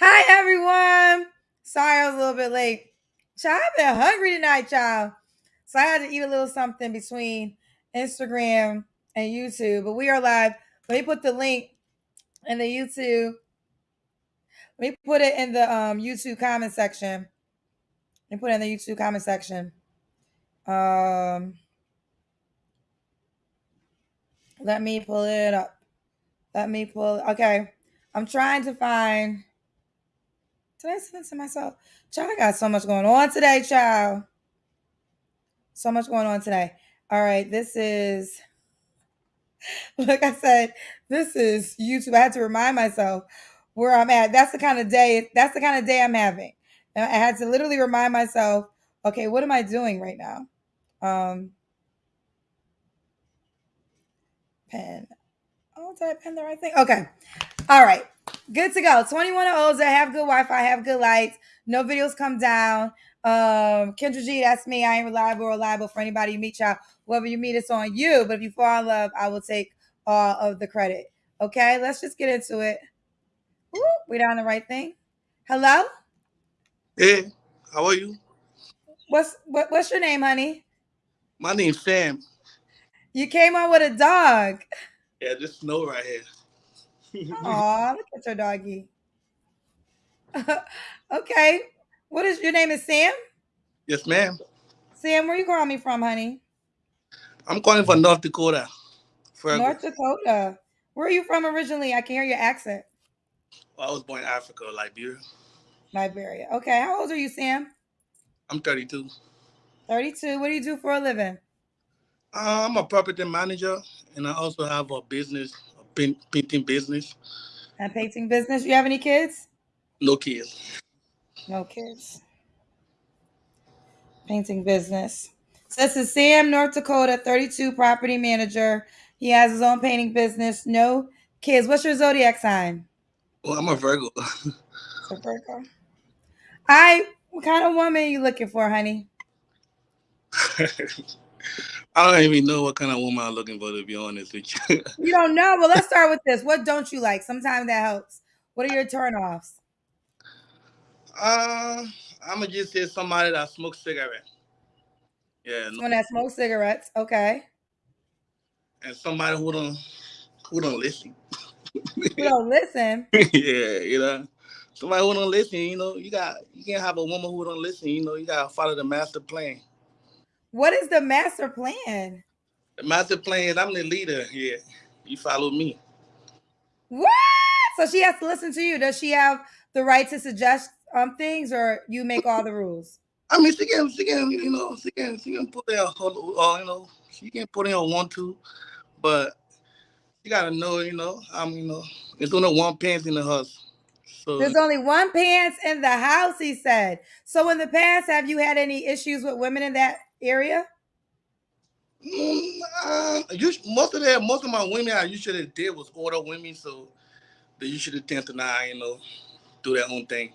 Hi, everyone. Sorry I was a little bit late. Child, I've been hungry tonight, child. So I had to eat a little something between Instagram and YouTube. But we are live. Let me put the link in the YouTube. Let me put it in the um, YouTube comment section. Let me put it in the YouTube comment section. Um, let me pull it up. Let me pull. Okay, I'm trying to find. Did I to myself? Child, I got so much going on today, child. So much going on today. All right, this is, like I said, this is YouTube. I had to remind myself where I'm at. That's the kind of day, that's the kind of day I'm having. And I had to literally remind myself, okay, what am I doing right now? Um, pen. Oh, did I pen the right thing? Okay. All right. Good to go. 21 olds that have good Wi-Fi, have good lights. No videos come down. Um, Kendra G, that's me. I ain't reliable or reliable for anybody you meet, y'all. Whoever you meet, it's on you. But if you fall in love, I will take all of the credit. Okay, let's just get into it. We down the right thing. Hello. Hey, how are you? What's what, what's your name, honey? My name's Sam. You came on with a dog. Yeah, this snow right here. Aw, look at your doggy. okay. What is your name is Sam? Yes, ma'am. Sam, where are you calling me from, honey? I'm calling from North Dakota. North Dakota. Where are you from originally? I can hear your accent. Well, I was born in Africa, Liberia. Liberia. Okay. How old are you, Sam? I'm 32. 32. What do you do for a living? Uh, I'm a property manager, and I also have a business, paint, painting business. A painting business. You have any kids? No kids. No kids. Painting business. So this is Sam, North Dakota, 32, property manager. He has his own painting business. No kids. What's your zodiac sign? Well, I'm a Virgo. So Virgo. I. What kind of woman are you looking for, honey? I don't even know what kind of woman I'm looking for, to be honest with you. You don't know. Well, let's start with this. What don't you like? Sometimes that helps. What are your turnoffs? uh, I'm gonna just say somebody that smokes cigarettes. Yeah, no- Someone that smokes cigarettes. Okay. and somebody who don't who don't listen. Who don't listen. yeah, you know. Somebody who don't listen, you know, you got you can't have a woman who don't listen, you know, you gotta follow the master plan. What is the master plan? The master plan is I'm the leader here. You follow me. What? So she has to listen to you. Does she have the right to suggest um things, or you make all the rules? I mean she can she can, you know, she can she can put in her, uh, you know, she can put in a one two, but you gotta know, you know, I'm you know, it's only one pants in the house. So There's only one pants in the house, he said. So in the past, have you had any issues with women in that area? Mm, uh, you, most of that, most of my women I usually did was older women, so they usually tend to not, you know, do their own thing.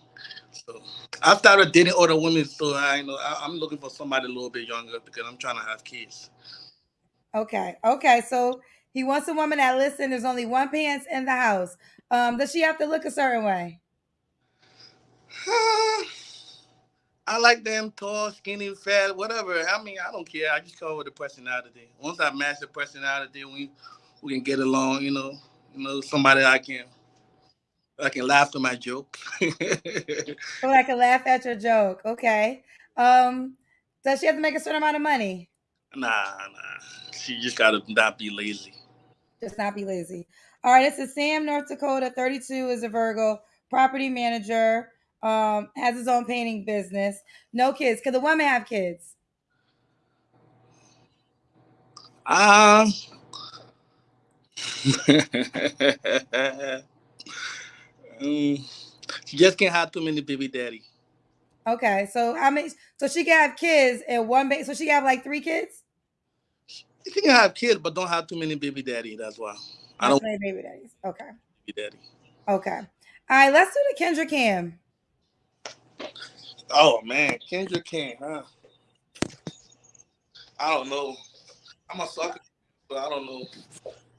So I started dating older women, so I, you know, I, I'm looking for somebody a little bit younger because I'm trying to have kids. Okay. Okay. So he wants a woman that listen. There's only one pants in the house. Um, does she have to look a certain way? I like them tall, skinny, fat, whatever. I mean, I don't care. I just come with the personality. Once I match the personality, we we can get along. You know, you know, somebody I can I can laugh at my joke. So I can laugh at your joke. Okay. Um, does she have to make a certain amount of money? nah, nah. She just gotta not be lazy. Just not be lazy. All right. This is Sam, North Dakota. 32 is a Virgo, property manager. Um, has his own painting business. No kids. Could the woman have kids? Um. um, she just can't have too many baby daddy. Okay. So how many? So she can have kids and one baby. So she can have like three kids. She can have kids, but don't have too many baby daddy. That's why I don't baby daddies. Okay. baby daddy. Okay. All right. Let's do the Kendra Cam. Oh man, Kendra can't, huh? I don't know. I'm a sucker, but I don't know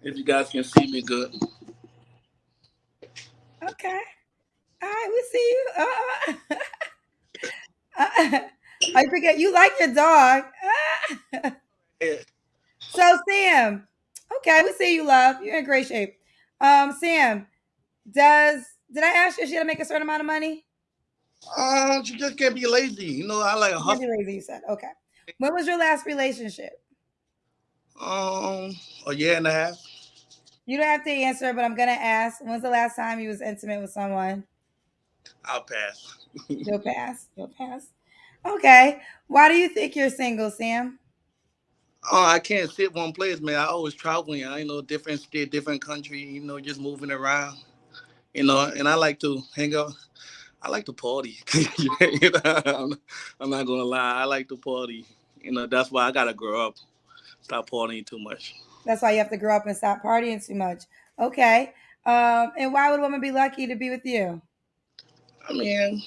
if you guys can see me good. Okay. All right, we see you. Uh, uh, I forget you like your dog. Yeah. so Sam, okay, we see you, love. You're in great shape. Um, Sam, does did I ask you if she had to make a certain amount of money? Uh, you just can't be lazy. You know, I like a You can't hustle. be lazy, you said. Okay. When was your last relationship? Um, a year and a half. You don't have to answer, but I'm gonna ask. When's the last time you was intimate with someone? I'll pass. You'll pass. You'll pass. Okay. Why do you think you're single, Sam? Oh, I can't sit one place, man. I always traveling. I you know different state, different country. You know, just moving around. You know, and I like to hang out. I like to party. you know, I'm, I'm not gonna lie. I like to party. You know, that's why I gotta grow up. Stop partying too much. That's why you have to grow up and stop partying too much. Okay. Um, and why would a woman be lucky to be with you? I mean,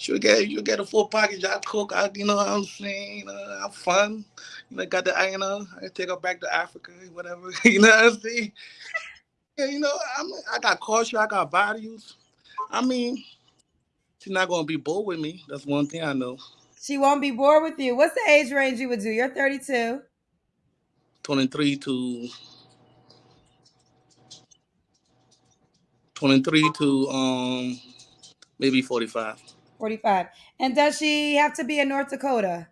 you get you get a full package. I cook. I you know what I'm saying. You know, I'm fun. You know, got the I you know I take her back to Africa, whatever. you know what I'm saying. Yeah, you know, I'm I got culture. I got values. I mean, she's not gonna be bored with me. That's one thing I know. She won't be bored with you. What's the age range you would do? You're 32. 23 to 23 to um maybe 45. 45. And does she have to be in North Dakota?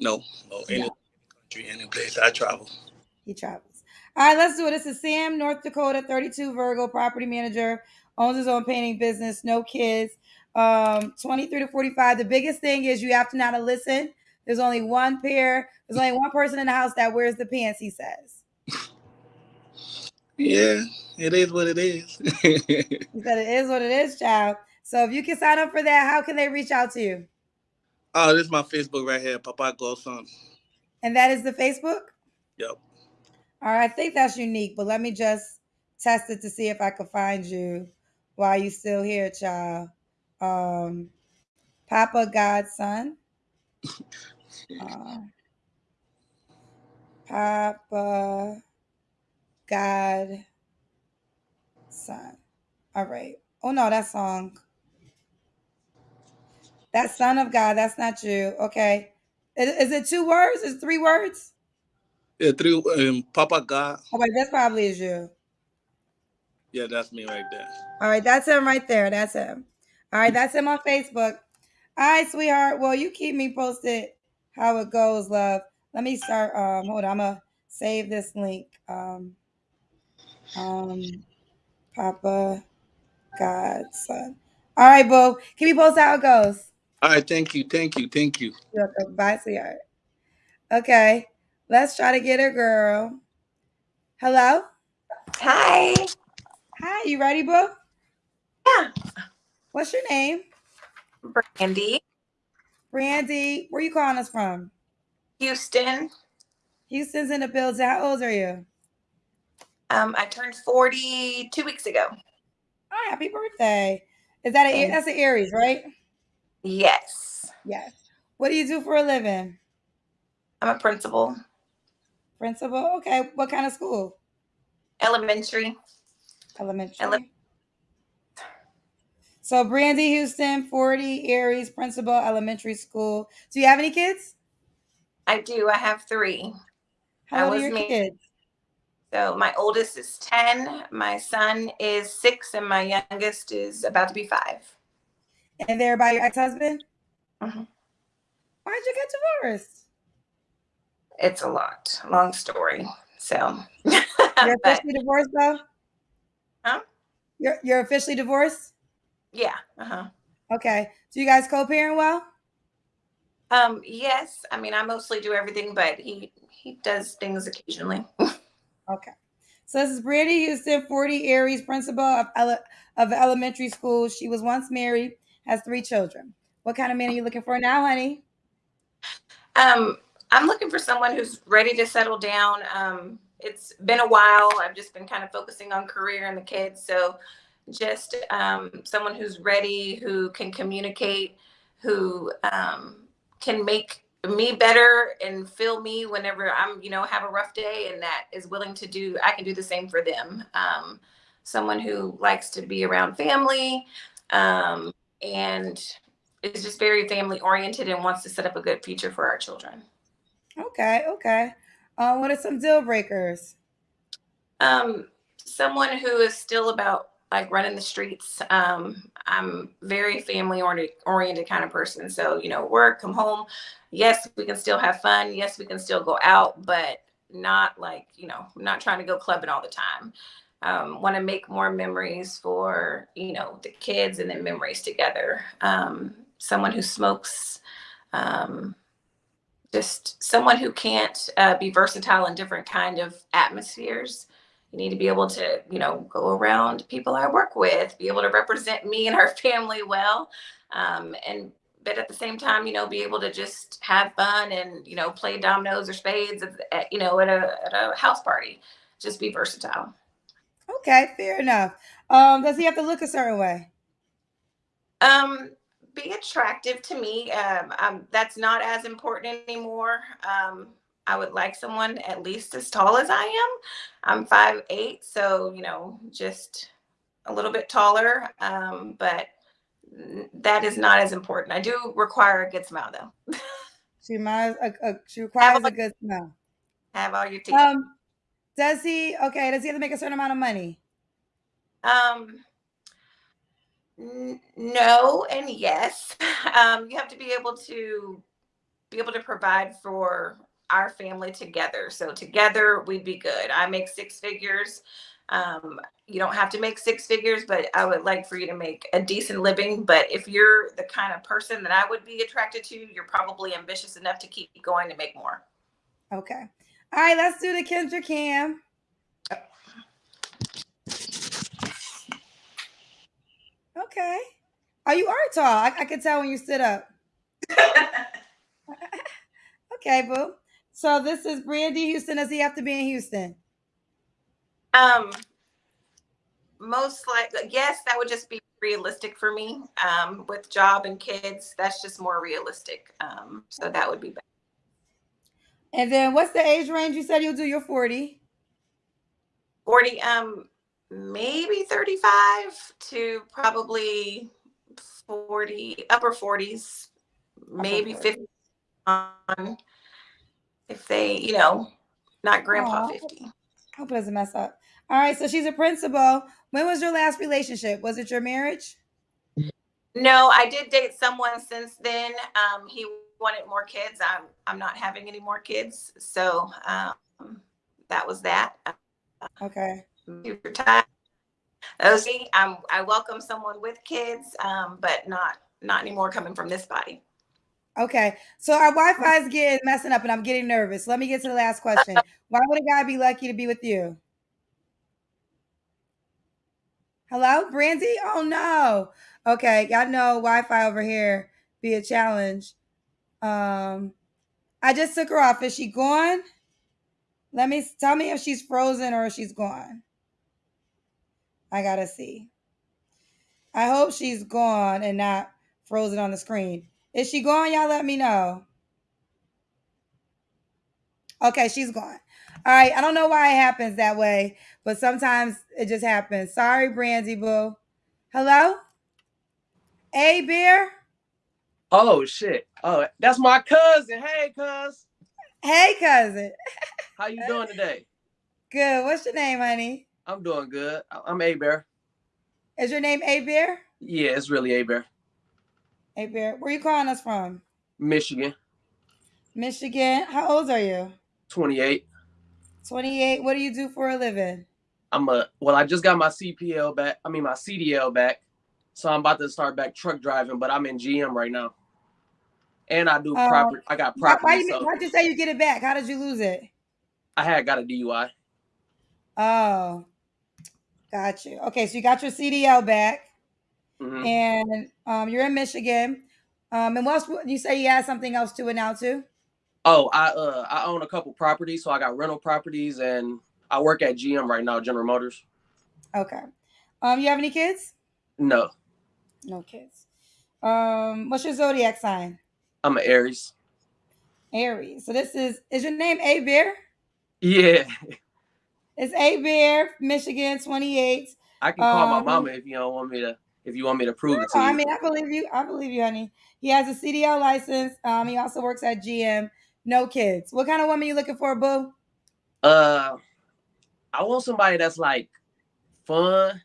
No, no, any country, any place I travel. He travels. All right, let's do it. This is Sam, North Dakota, 32 Virgo, property manager, owns his own painting business, no kids, um, 23 to 45. The biggest thing is you have to know how to listen. There's only one pair, there's only one person in the house that wears the pants, he says. Yeah, it is what it is. He said it is what it is, child. So if you can sign up for that, how can they reach out to you? oh, this is my Facebook right here, Papa Godson. And that is the Facebook? Yep. All right, I think that's unique, but let me just test it to see if I can find you while you still here, child. Um, Papa Godson. Uh, Papa God Son. All right. Oh no, that song. That Son of God. That's not you. Okay. Is, is it two words? Is it three words? Yeah, through um, Papa God. Okay, that's probably is you. Yeah, that's me right there. All right, that's him right there. That's him. All right, that's in my Facebook. All right, sweetheart. Well, you keep me posted how it goes, love. Let me start. Um, hold on. I'm gonna save this link. Um, um, Papa Godson. All right, boo. Keep me posted how it goes. All right, thank you, thank you, thank you. You're welcome. Bye, sweetheart. Okay, let's try to get her, girl. Hello. Hi. Hi. You ready, boo? Yeah. What's your name? Brandy, Brandy. Where are you calling us from? Houston. Houston's in the building. How old are you? Um, I turned 40 two weeks ago. Oh, happy birthday. Is that a that's an Aries, right? Yes. Yes. What do you do for a living? I'm a principal, Principal? Okay. What kind of school? elementary. Elementary. Ele- so Brandy Houston, 40, Aries, principal, elementary school. Do you have any kids? I do. I have three. How old are your kids? So my oldest is 10, my son is six, and my youngest is about to be five. And they're by your ex-husband? Mhm. Why'd you get divorced? It's a lot. Long story. So, You're but officially divorced though? Huh? You're you're officially divorced? Yeah. Uh-huh. Okay. Do you guys co-parent well? Um, yes. I mean, I mostly do everything, but he he does things occasionally. Okay. So this is Brandy Houston, 40 Aries, principal of, ele- of elementary school. She was once married, has three children. What kind of man are you looking for now, honey? Um, I'm looking for someone who's ready to settle down. Um, it's been a while. I've just been kind of focusing on career and the kids. So just um, someone who's ready, who can communicate, who um, can make me better and feel me whenever I'm, you know, have a rough day and that is willing to do, I can do the same for them. Um, someone who likes to be around family, um, and is just very family oriented and wants to set up a good future for our children. Okay, okay. Um, what are some deal breakers? Um, someone who is still about like running the streets. Um, I'm very family oriented, kind of person. So, you know, work, come home. Yes, we can still have fun. Yes, we can still go out, but not like, you know, not trying to go clubbing all the time. Um, want to make more memories for, you know, the kids and then memories together. Um, someone who smokes, um, just someone who can't uh, be versatile in different kind of atmospheres you need to be able to you know go around people i work with be able to represent me and our family well um, and but at the same time you know be able to just have fun and you know play dominoes or spades at, at you know at a, at a house party. Just be versatile. Okay fair enough. Um does he have to look a certain way? Um be attractive to me. Um, um that's not as important anymore. Um I would like someone at least as tall as I am. I'm five eight, so you know, just a little bit taller. Um, but that is not as important. I do require a good smile though. she requires a, she requires a good smile. Have all your teeth. Um, does he okay? Does he have to make a certain amount of money? Um, n- no and yes. Um, you have to be able to be able to provide for our family together. So together we'd be good. I make six figures. Um, you don't have to make six figures, but I would like for you to make a decent living. But if you're the kind of person that I would be attracted to, you're probably ambitious enough to keep going to make more. Okay. All right, let's do the Kendra Cam. Okay. Oh, you are tall. I, I can tell when you sit up. okay, boo. So this is Brandy Houston. Does he have to be in Houston? Um, most likely, yes, that would just be realistic for me. Um, with job and kids, that's just more realistic. Um, so that would be better. And then what's the age range? You said you'll do your 40. 40, um, maybe 35 to probably 40, upper 40s, maybe 50 on if they, you know, not grandpa Aww. 50. Hope it doesn't mess up. All right, so she's a principal. When was your last relationship? Was it your marriage? No, I did date someone since then. Um, he wanted more kids. I'm I'm not having any more kids, so um, that was that. Okay. Super time. Okay, I'm, I welcome someone with kids, um, but not not anymore coming from this body. Okay, so our Wi-Fi is getting messing up, and I'm getting nervous. Let me get to the last question. Why would a guy be lucky to be with you? Hello, Brandy? Oh no. Okay, y'all know Wi-Fi over here be a challenge. Um, I just took her off. Is she gone? Let me tell me if she's frozen or if she's gone. I gotta see. I hope she's gone and not frozen on the screen. Is she gone? Y'all let me know. Okay, she's gone. All right. I don't know why it happens that way, but sometimes it just happens. Sorry, Brandy Boo. Hello? A Beer? Oh, shit. Oh, that's my cousin. Hey, cuz. Hey, cousin. How you doing today? Good. What's your name, honey? I'm doing good. I'm A Bear. Is your name A Bear? Yeah, it's really A Bear. Hey, Bear, where are you calling us from? Michigan. Michigan. How old are you? 28. 28. What do you do for a living? I'm a well, I just got my CPL back. I mean my CDL back. So I'm about to start back truck driving, but I'm in GM right now. And I do um, property. I got property. Why, you, why'd you say you get it back? How did you lose it? I had got a DUI. Oh, got you. Okay, so you got your CDL back. Mm-hmm. And um, you're in Michigan. Um, and what else? You say you had something else to announce to? Oh, I uh I own a couple properties, so I got rental properties, and I work at GM right now, General Motors. Okay. Um, you have any kids? No. No kids. Um, what's your zodiac sign? I'm an Aries. Aries. So this is is your name A Bear? Yeah. It's A Bear, Michigan, 28. I can call um, my mama if you don't want me to. If you want me to prove it to No, you. I mean, I believe you. I believe you, honey. He has a CDL license. Um, he also works at GM. No kids. What kind of woman you looking for, boo? uh, I want somebody that's like fun,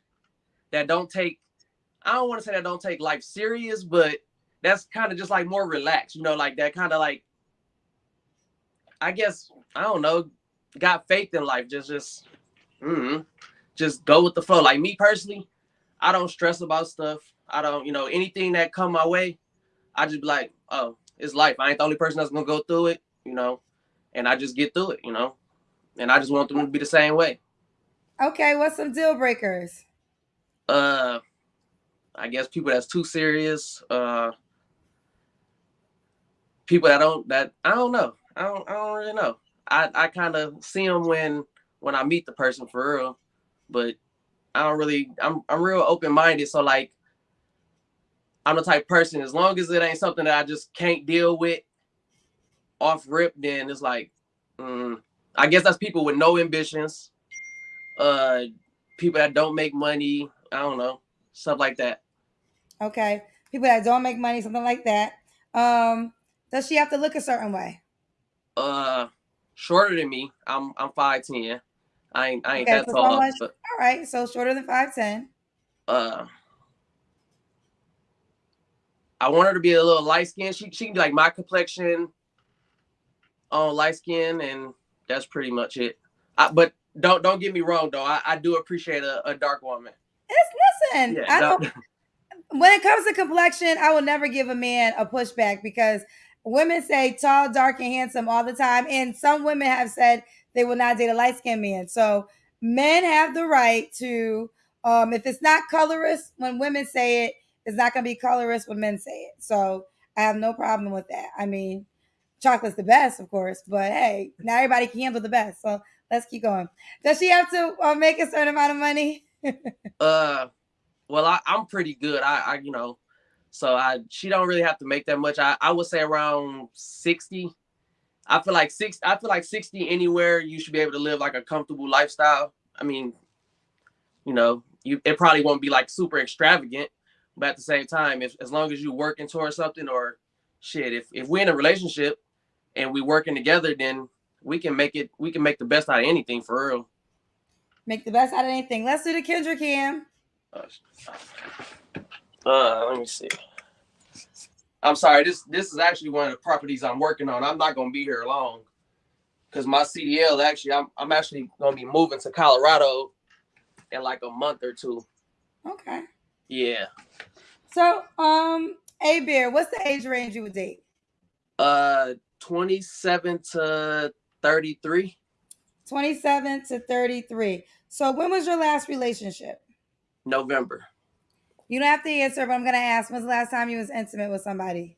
that don't take. I don't want to say that don't take life serious, but that's kind of just like more relaxed, you know, like that kind of like. I guess I don't know, got faith in life. Just, just, mm, just go with the flow. Like me personally, I don't stress about stuff. I don't, you know, anything that come my way, I just be like, oh, it's life. I ain't the only person that's gonna go through it, you know, and I just get through it, you know, and I just want them to be the same way. Okay, what's some deal breakers? Uh, I guess people that's too serious. Uh, people that don't that I don't know. I don't I don't really know. I I kind of see them when when I meet the person for real, but I don't really. I'm I'm real open minded. So like, I'm the type person. As long as it ain't something that I just can't deal with off rip, then it's like, mm, I guess that's people with no ambitions. Uh, people that don't make money. I don't know stuff like that. Okay, people that don't make money, something like that. Um, does she have to look a certain way? Uh, shorter than me. I'm I'm five ten. I ain't I ain't Okay, that so tall. someone- But All right, so shorter than five ten. uh, I want her to be a little light skin. She she can be like my complexion, on light skin, and that's pretty much it. I, but don't don't get me wrong though. I, I do appreciate a, a dark woman. It's listen. Yeah, I don't. When it comes to complexion, I will never give a man a pushback because women say tall, dark, and handsome all the time, and some women have said they will not date a light skinned man. So men have the right to, um, if it's not colorist when women say it, it's not going to be colorist when men say it. So I have no problem with that. I mean, chocolate's the best, of course, but hey, now everybody can handle the best. So let's keep going. Does she have to uh, make a certain amount of money? Uh, well, I, I'm pretty good. I, I, you know, so I she don't really have to make that much. I, I would say around sixty. I feel like six. I feel like sixty anywhere you should be able to live like a comfortable lifestyle. I mean, you know, you it probably won't be like super extravagant, but at the same time, if as long as you're working towards something or shit, if if we're in a relationship and we working together, then we can make it. We can make the best out of anything for real. Make the best out of anything. Let's do the Kendra Cam. Uh, let me see. I'm sorry. This this is actually one of the properties I'm working on. I'm not gonna be here long because my CDL actually I'm I'm actually gonna be moving to Colorado in like a month or two. Okay. Yeah. So, um, A Bear, what's the age range you would date? Uh, 27 to 33. 27 to 33. So, when was your last relationship? November. You don't have to answer, but I'm gonna ask. When's the last time you was intimate with somebody?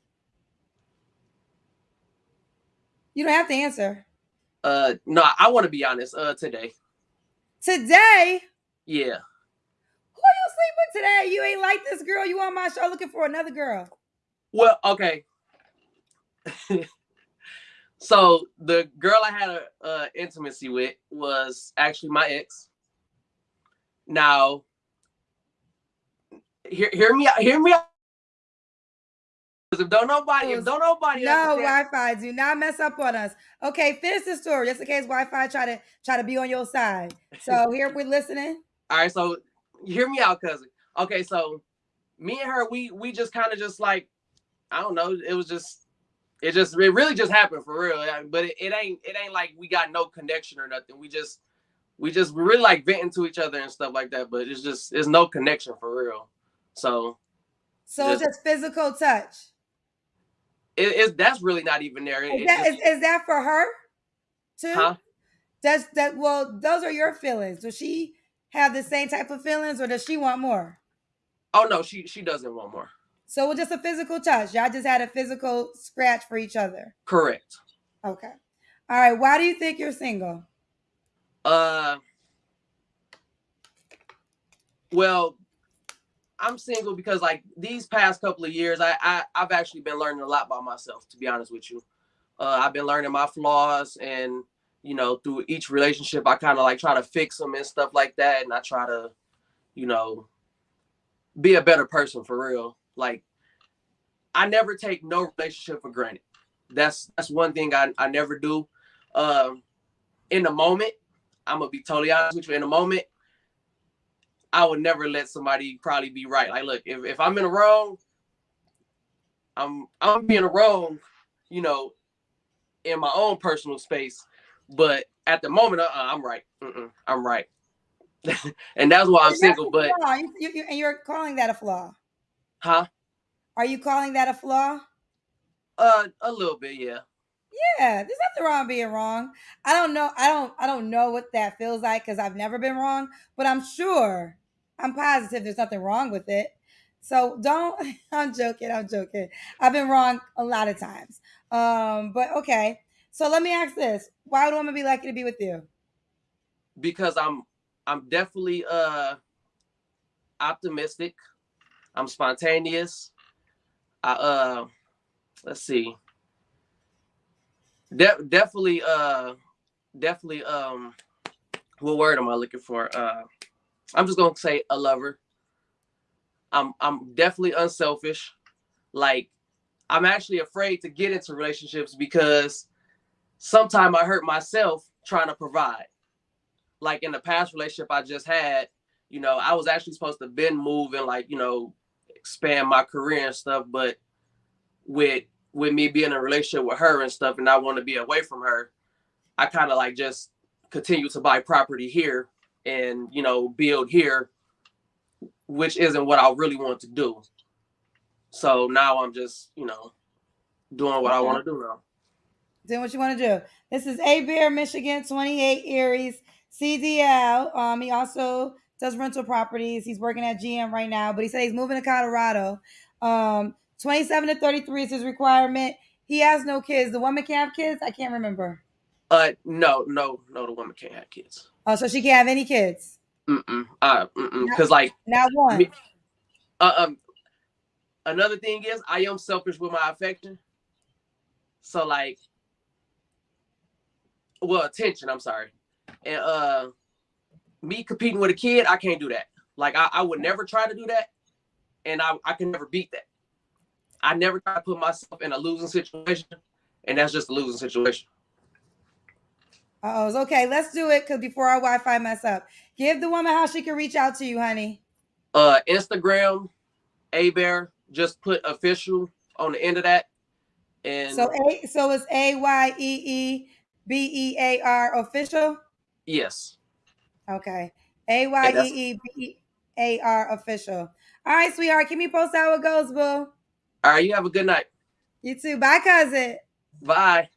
You don't have to answer. Uh, no, I want to be honest. Uh, today. Today, Yeah. who you sleep with today? You ain't like this girl. You on my show looking for another girl. Well, okay. so the girl I had a uh, intimacy with was actually my ex. Now, hear hear me out. Hear me out. If don't nobody, if don't nobody, No Wi-Fi. Do not mess up on us. Okay, finish the story just in case Wi-Fi try to try to be on your side. So here we're listening. All right, so hear me out, cousin. Okay, so me and her, we we just kind of just like, I don't know. It was just, it just, it really just happened for real. But it, it ain't, it ain't like we got no connection or nothing. We just, we just we really like venting to each other and stuff like that. But it's just, it's no connection for real. So So it's just physical touch. it, it's that's really not even there. Is, it that, is, is that for her too? huh? Does that well, those are your feelings. Does she have the same type of feelings or does she want more? Oh no, she she doesn't want more. So was just a physical touch. Y'all just had a physical scratch for each other. Correct. Okay. All right. Why do you think you're single? Uh, well, I'm single because like these past couple of years, I, I I've actually been learning a lot by myself. To be honest with you, uh, I've been learning my flaws, and you know, through each relationship, I kind of like try to fix them and stuff like that, and I try to, you know, be a better person for real. Like I never take no relationship for granted. That's that's one thing I, I never do. Um in the moment, I'm gonna be totally honest with you. In the moment, I would never let somebody probably be right. Like, look, if, if I'm in the wrong, I'm I'm being wrong, you know, in my own personal space. But at the moment, uh, I'm right. Mm-mm, I'm right, and that's why I'm That's single. But. You, you, you- and you're calling that a flaw. huh? Are you calling that a flaw? Uh, a little bit, yeah. Yeah, there's nothing wrong being wrong. I don't know. I don't. I don't know what that feels like because I've never been wrong. But I'm sure. I'm positive there's nothing wrong with it. So don't. I'm joking. I'm joking. I've been wrong a lot of times. Um. But okay. So let me ask this: Why would a woman be lucky to be with you? because I'm I'm definitely uh optimistic. I'm spontaneous. I uh let's see. De- definitely uh definitely um what word am I looking for? Uh I'm just gonna say a lover. I'm I'm definitely unselfish. Like I'm actually afraid to get into relationships because sometimes I hurt myself trying to provide like in the past relationship I just had, you know, I was actually supposed to been move and like, you know, expand my career and stuff, but with with me being in a relationship with her and stuff and I want to be away from her, I kind of like just continue to buy property here and, you know, build here, which isn't what I really want to do. So now I'm just, you know, doing what I want to do now. Doing what you want to do. This is A Bear, Michigan, 28 Aries, CDL. Um, he also does rental properties. He's working at GM right now, but he said he's moving to Colorado. Um, 27 to 33 is his requirement. He has no kids. The woman can have kids. I can't remember. Uh, no, no, no, the woman can't have kids. Oh, so she can't have any kids. Mm-mm. Uh, mm-mm. Cause like Not one. Me- Uh, um, another thing is I am selfish with my affection. So like, well, attention. I'm sorry, and uh, me competing with a kid, I can't do that. Like I, I would never try to do that, and I, I can never beat that. I never try to put myself in a losing situation, and that's just a losing situation. Oh, it's okay. Let's do it because before our Wi-Fi mess up, give the woman how she can reach out to you, honey. Uh, Instagram, a bear, just put official on the end of that, and So a so it's A Y E E B E A R official. yes, Okay. A Y E E B A R official. All right, sweetheart. Keep me posted how it goes, boo. all right. You have a good night. You too. Bye, cousin. Bye.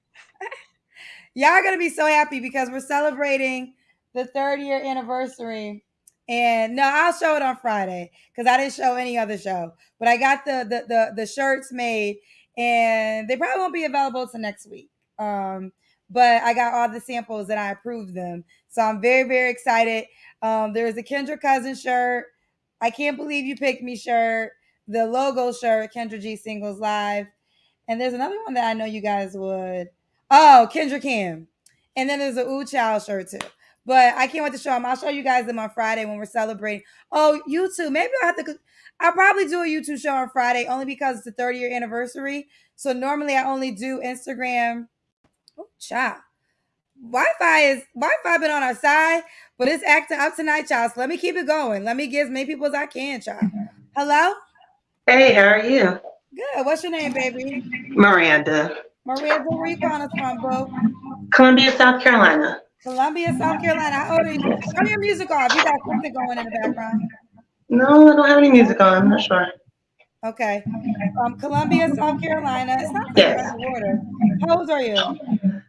Y'all are gonna be so happy because we're celebrating the third year anniversary. And no, I'll show it on Friday because I didn't show any other show. But I got the the the, the shirts made, and they probably won't be available till next week. Um, but I got all the samples and I approved them, so I'm very very excited. Um, there's a Kendra Cousin shirt. I can't believe you picked me shirt. The logo shirt, Kendra G Singles Live, and there's another one that I know you guys would. Oh, Kendra Kim. And then there's a Ooh Child shirt too. But I can't wait to show them. I'll show you guys them on Friday when we're celebrating. Oh, YouTube. Maybe I'll have to. I'll probably do a YouTube show on Friday only because it's the 30 year anniversary. So normally I only do Instagram. Oh, child. Wi-Fi is Wi-Fi been on our side, but it's acting up tonight, child. So let me keep it going. Let me get as many people as I can, child. Hello? Hey, how are you? Good. What's your name, baby? Miranda. Maria, where you calling us from, bro? Columbia, South Carolina. Columbia, South Carolina. How old are you? Turn your music off. You got something going in the background. No, I don't have any music on. I'm not sure. Okay. Um, Columbia, South Carolina. It's not Yes. How old are you?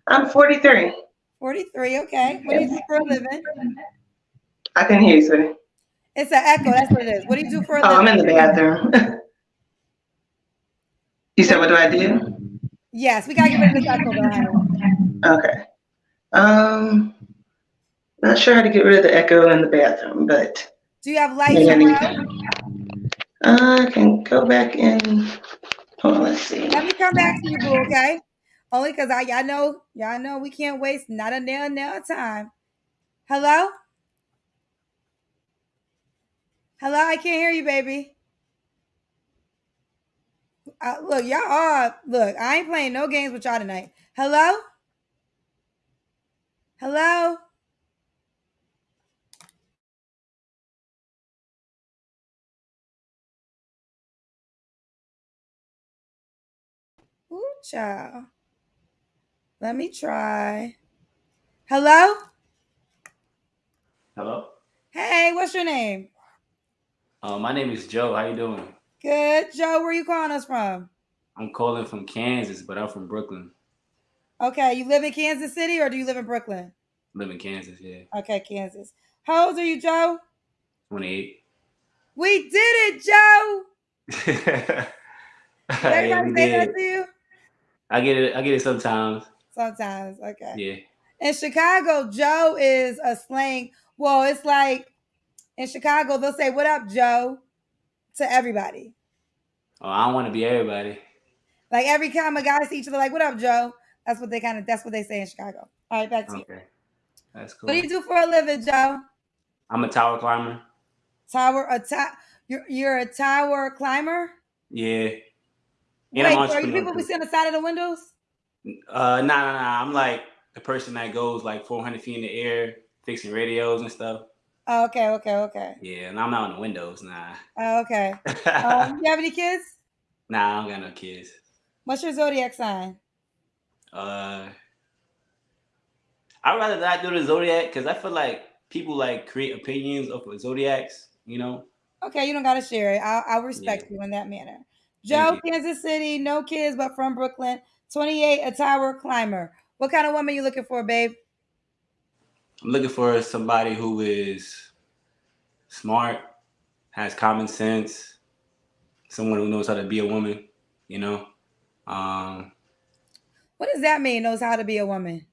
I'm 43. 43. Okay. What do you do for a living? I can hear you, sweetie. It's an echo. That's what it is. What do you do for a living? Oh, I'm in the bathroom. you said, what do I do? Yes, we gotta get rid of this echo. Okay. Um, not sure how to get rid of the echo in the bathroom, but Do you have lights maybe I need around? to. I can go back in. Hold on, let's see. Let me come back to you, boo, okay? Only because I y'all know, y'all know we can't waste not a nail nail time. Hello? Hello, I can't hear you, baby. Uh, look, y'all are look. I ain't playing no games with y'all tonight. Hello. Hello. Ooh, child. Let me try. Hello. Hello. Hey, what's your name? Uh, my name is Joe. How you doing? Good, Joe. Where are you calling us from? I'm calling from Kansas, but I'm from Brooklyn. Okay, you live in Kansas City or do you live in Brooklyn? Live in Kansas, yeah. Okay, Kansas. How old are you, Joe? 28. We did it, Joe. yeah, Did everybody we say that to you? I get it. I get it sometimes. Sometimes. Okay. Yeah. In Chicago, Joe is a slang. Well, it's like in Chicago, they'll say, What up, Joe? To everybody. Oh, I don't want to be everybody. Like every time a guy see each other, like, What up, Joe? That's what they kind of that's what they say in Chicago. All right, back to you. Okay. That's cool. What do you do for a living, Joe? I'm a tower climber. Tower a ta- you're you're a tower climber? Yeah. Wait, And so are you people who too. sit on the side of the windows? Uh, nah, nah, nah. I'm like the person that goes like 400 feet in the air, fixing radios and stuff. Oh, okay, okay, okay. Yeah, and I'm not on the windows, nah. Oh, okay. Um, you have any kids? nah, I don't got no kids. What's your zodiac sign? Uh, I'd rather not do the zodiac because I feel like people like create opinions of zodiacs. You know, Okay, you don't gotta share it. I'll, I'll respect Yeah. you in that manner. Joe, Kansas City, no kids, but from Brooklyn. 28, a tower climber. What kind of woman you looking for, babe? I'm looking for somebody who is smart, has common sense, someone who knows how to be a woman. You know, um, What does that mean? Knows how to be a woman.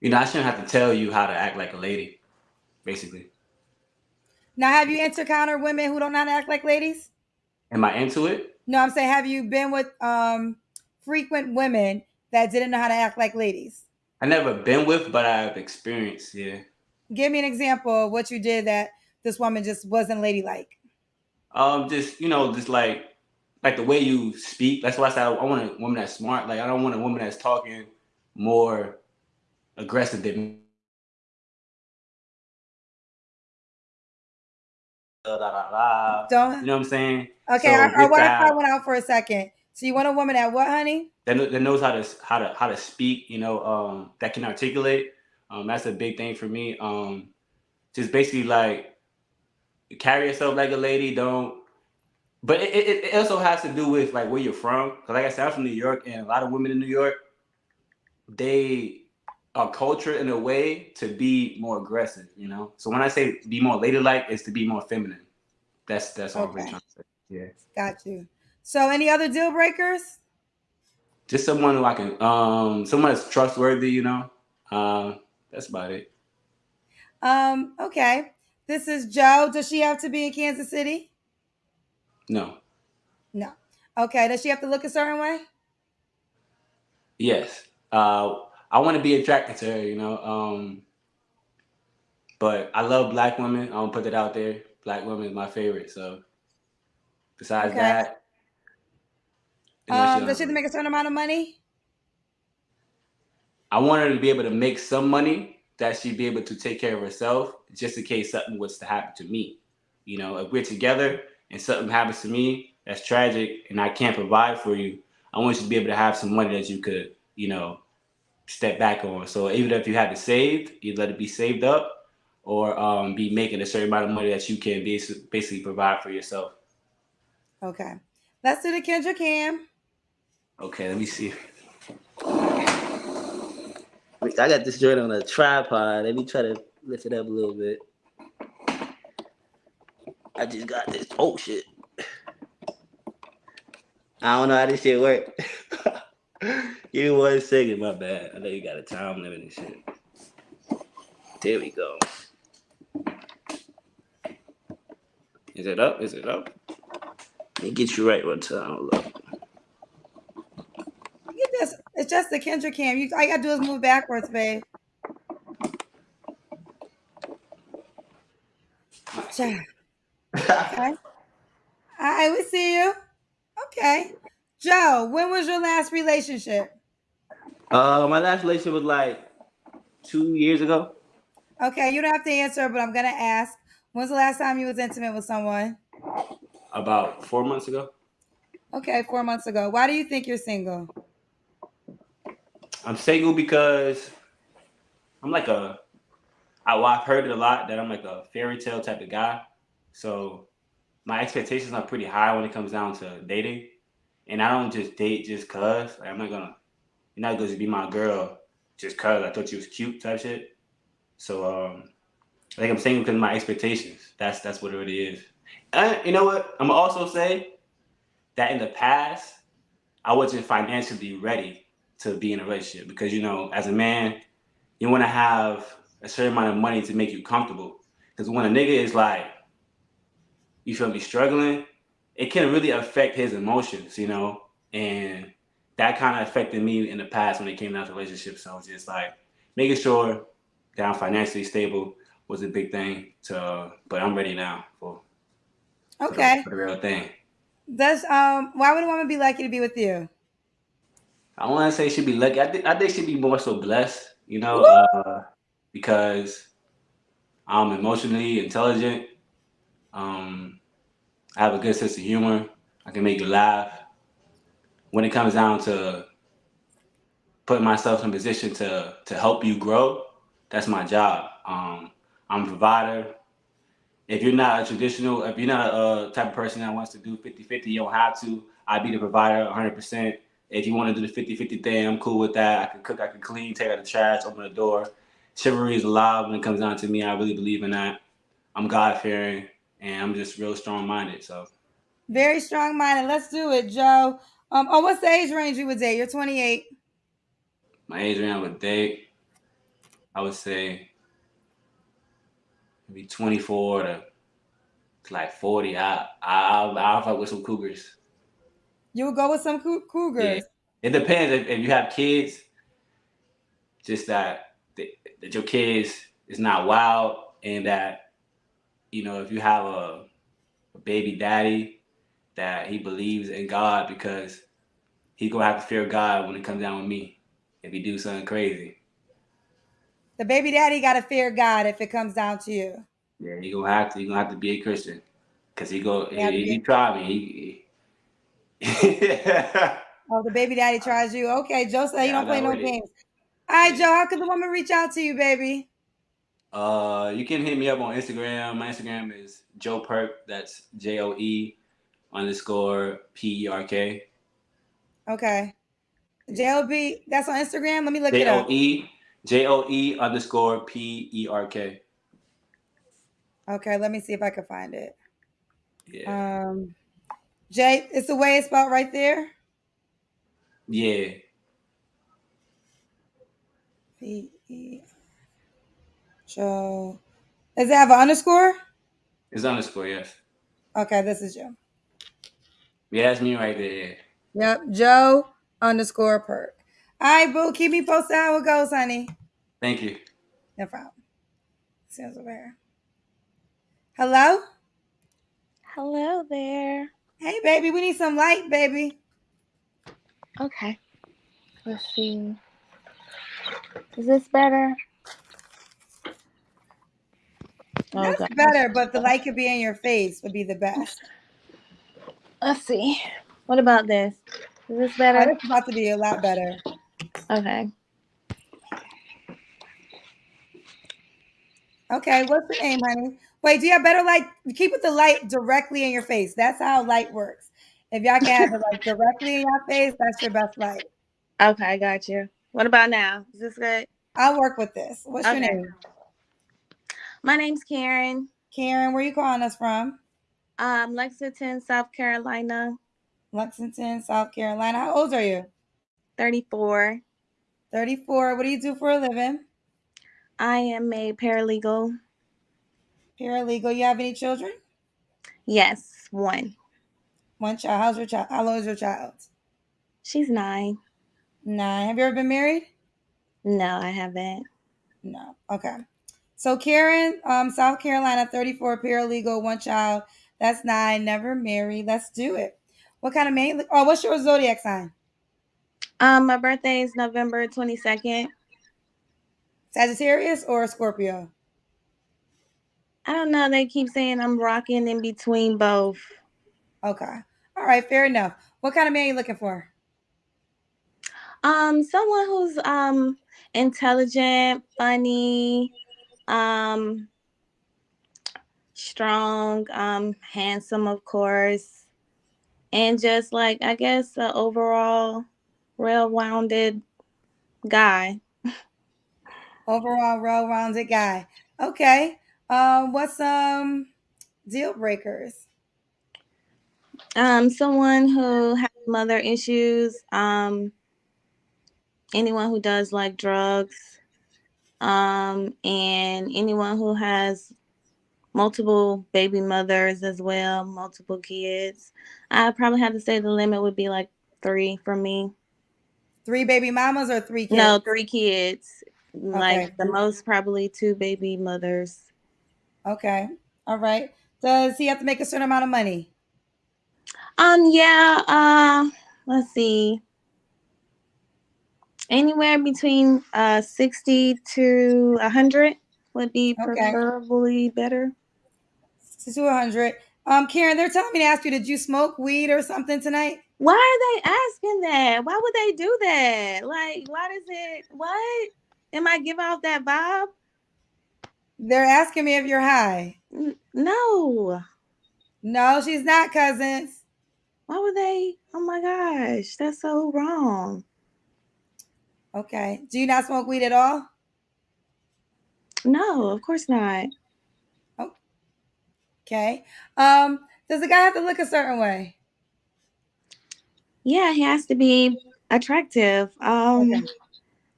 you know, I shouldn't have to tell you how to act like a lady, basically. Now, have you encountered women who don't know how to act like ladies? Am I into it? No, I'm saying, have you been with um frequent women that didn't know how to act like ladies? I never been with, but I've experienced. Yeah. Give me an example of what you did that this woman just wasn't ladylike. Um, just you know, just like like the way you speak. That's why I said I, I want a woman that's smart. Like I don't want a woman that's talking more aggressive than. Don't You know what I'm saying? okay. So our our with Wi-Fi that- went out for a second. So you want a woman that what, honey? That, that knows how to how to how to speak. You know, um, that can articulate. Um, that's a big thing for me. Um, just basically like carry yourself like a lady. Don't. But it, it, it also has to do with like where you're from. Cause like I said, I'm from New York, and a lot of women in New York, they are cultured in a way to be more aggressive. You know. So when I say be more ladylike, it's to be more feminine. That's that's all I'm really trying to say. Yeah. Got you. So any other deal breakers? Just someone who I can, um, someone that's trustworthy. You know. Um, that's about it. Um, okay. This is Joe. Does she have to be in Kansas City? No. No. Okay. Does she have to look a certain way? Yes. Uh, I want to be attracted to her, you know. Um, but I love black women. I to put that out there. Black women is my favorite. So besides Okay. that, Um, don't does she have to make a certain amount of money? I want her to be able to make some money that she'd be able to take care of herself just in case something was to happen to me. You know, if we're together and something happens to me that's tragic and I can't provide for you, I want you to be able to have some money that you could, you know, step back on. So even if you had to save, you let it be saved up or um, be making a certain amount of money that you can basi- basically provide for yourself. Okay. Let's do the Kendra Cam. Okay, let me see. I got this joint on a tripod. Let me try to lift it up a little bit. I just got this. Oh shit. I don't know how this shit work. Give me one second, my bad. I know you got a time limit and shit. There we go. Is it up? Is it up? Let me get you right one time. Just it's just the Kendra Cam. You all you gotta do is move backwards, babe. Okay. All right, we see you. Okay. Joe, when was your last relationship? Uh, my last relationship was like two years ago. Okay, you don't have to answer, but I'm gonna ask. When's the last time you was intimate with someone? About four months ago. Okay, four months ago. Why do you think you're single? I'm single because I'm like a. I, well, I've heard it a lot that I'm like a fairy tale type of guy. So my expectations are pretty high when it comes down to dating, and I don't just date just cause. Like, I'm not gonna. You're not gonna be my girl just cause I thought you was cute type shit. So um, I think I'm single because my expectations. That's that's what it really is. And you know what? I'm also say that in the past, I wasn't financially ready to be in a relationship because you know, as a man, you want to have a certain amount of money to make you comfortable. Because when a nigga is like, you feel me, struggling, it can really affect his emotions, you know, and that kind of affected me in the past when it came down to relationships. So just like making sure that I'm financially stable was a big thing. To, but I'm ready now for for the- Okay. for the real thing. Does um why would a woman be lucky to be with you? I don't want to say she'd be lucky. I think I think she'd be more so blessed, you know, uh, because I'm emotionally intelligent. Um, I have a good sense of humor. I can make you laugh. When it comes down to putting myself in a position to to help you grow, that's my job. Um, I'm a provider. If you're not a traditional, if you're not a type of person that wants to do 50-50, you don't have to. I'd be the provider 100%. If you want to do the 50-50 thing, I'm cool with that. I can cook, I can clean, take out the trash, open the door. Chivalry is alive when it comes down to me. I really believe in that. I'm God fearing and I'm just real strong minded. So Very strong minded. Let's do it, Joe. Um, oh, what's the age range you would date? You're 28. my age range with date, I would say maybe 24 to, to like 40. I I I'll, I'll fuck with some cougars. You would go with some cou- cougars. It depends if, if you have kids. Just that that your kids is not wild and that you know if you have a, a baby daddy that he believes in God because he gonna have to fear God when it comes down with me if he do something crazy. The baby daddy got to fear God if it comes down to you. Yeah, he gonna have to. He gonna have to be a Christian, cause he go. Yeah, he, yeah. he try me. He. He Oh, the baby daddy tries you. Okay, Joe said Yeah, don't play no games. All right, Joe, how could the woman reach out to you, baby? uh, you can hit me up on Instagram. My Instagram is Joe Perk. That's J O E underscore P E R K. Okay. JLB, that's on Instagram. Let me look it J O up. E J O E underscore P E R K. Okay, let me see if I can find it. Yeah. Um, Jay, it's the way it's spelled right there. Yeah. P E. Joe. Does it have an underscore? It's underscore. Yes. Okay, this is Joe. Yeah, that's me right there. Yep, Joe underscore perk. All right, boo. Keep me posted how it goes, honey. Thank you. No problem. Sounds over here. Hello? Hello there. Hey, baby. We need some light, baby. Okay. Let's see. Is this better? Oh, That's better, but the light could be in your face would be the best. Let's see. What about this? Is this Oh, better? this is about to be a lot better. Okay. Okay, what's the name, honey? Wait, do you have better light? Keep it the light directly in your face. That's how light works. If y'all can have it like directly in your face, that's your best light. Okay, I got you. What about now? Is this good? I'll work with this. What's your name? My name's Karen. Karen, where you calling us from? Um, Lexington, South Carolina, Lexington, South Carolina. How old are you? 34. 34. What do you do for a living? I am a paralegal. Paralegal. You have any children? Yes, one. One child. How's your child? How old is your child? She's nine. Nine. Have you ever been married? No, I haven't. No. Okay. So Karen, um, South Carolina, 34, paralegal, one child. That's nine, never married. Let's do it. What kind of man? Oh, what's your zodiac sign? Um, my birthday is November twenty second. Sagittarius or Scorpio? I don't know. They keep saying I'm rocking in between both. Okay. All right, fair enough. What kind of man are you looking for? Um, someone who's um intelligent, funny, um, strong, um, handsome, of course, and just like I guess a overall well-rounded guy. Overall, well-rounded guy. Okay. Um, what's some deal breakers? Um, someone who has mother issues. Um, anyone who does like drugs. Um, and anyone who has multiple baby mothers as well, multiple kids. I probably have to say the limit would be like three for me. Three baby mamas or three kids? No, three kids. Like the most probably two baby mothers. Okay. All right. Does he have to make a certain amount of money? Um, yeah, uh, let's see. Anywhere between uh 60 to 100 would be Okay. preferably better. To 100. Um, Karen, they're telling me to ask you, did you smoke weed or something tonight? Why are they asking that? Why would they do that? Like, why does it, what? Am I give off that vibe? They're asking me if you're high. No. No, she's not, cousins. Why would they? Oh my gosh, that's so wrong. Okay. Do you not smoke weed at all? No, of course not. Okay. Um, does the guy have to look a certain way? Yeah, he has to be attractive. Um, Okay.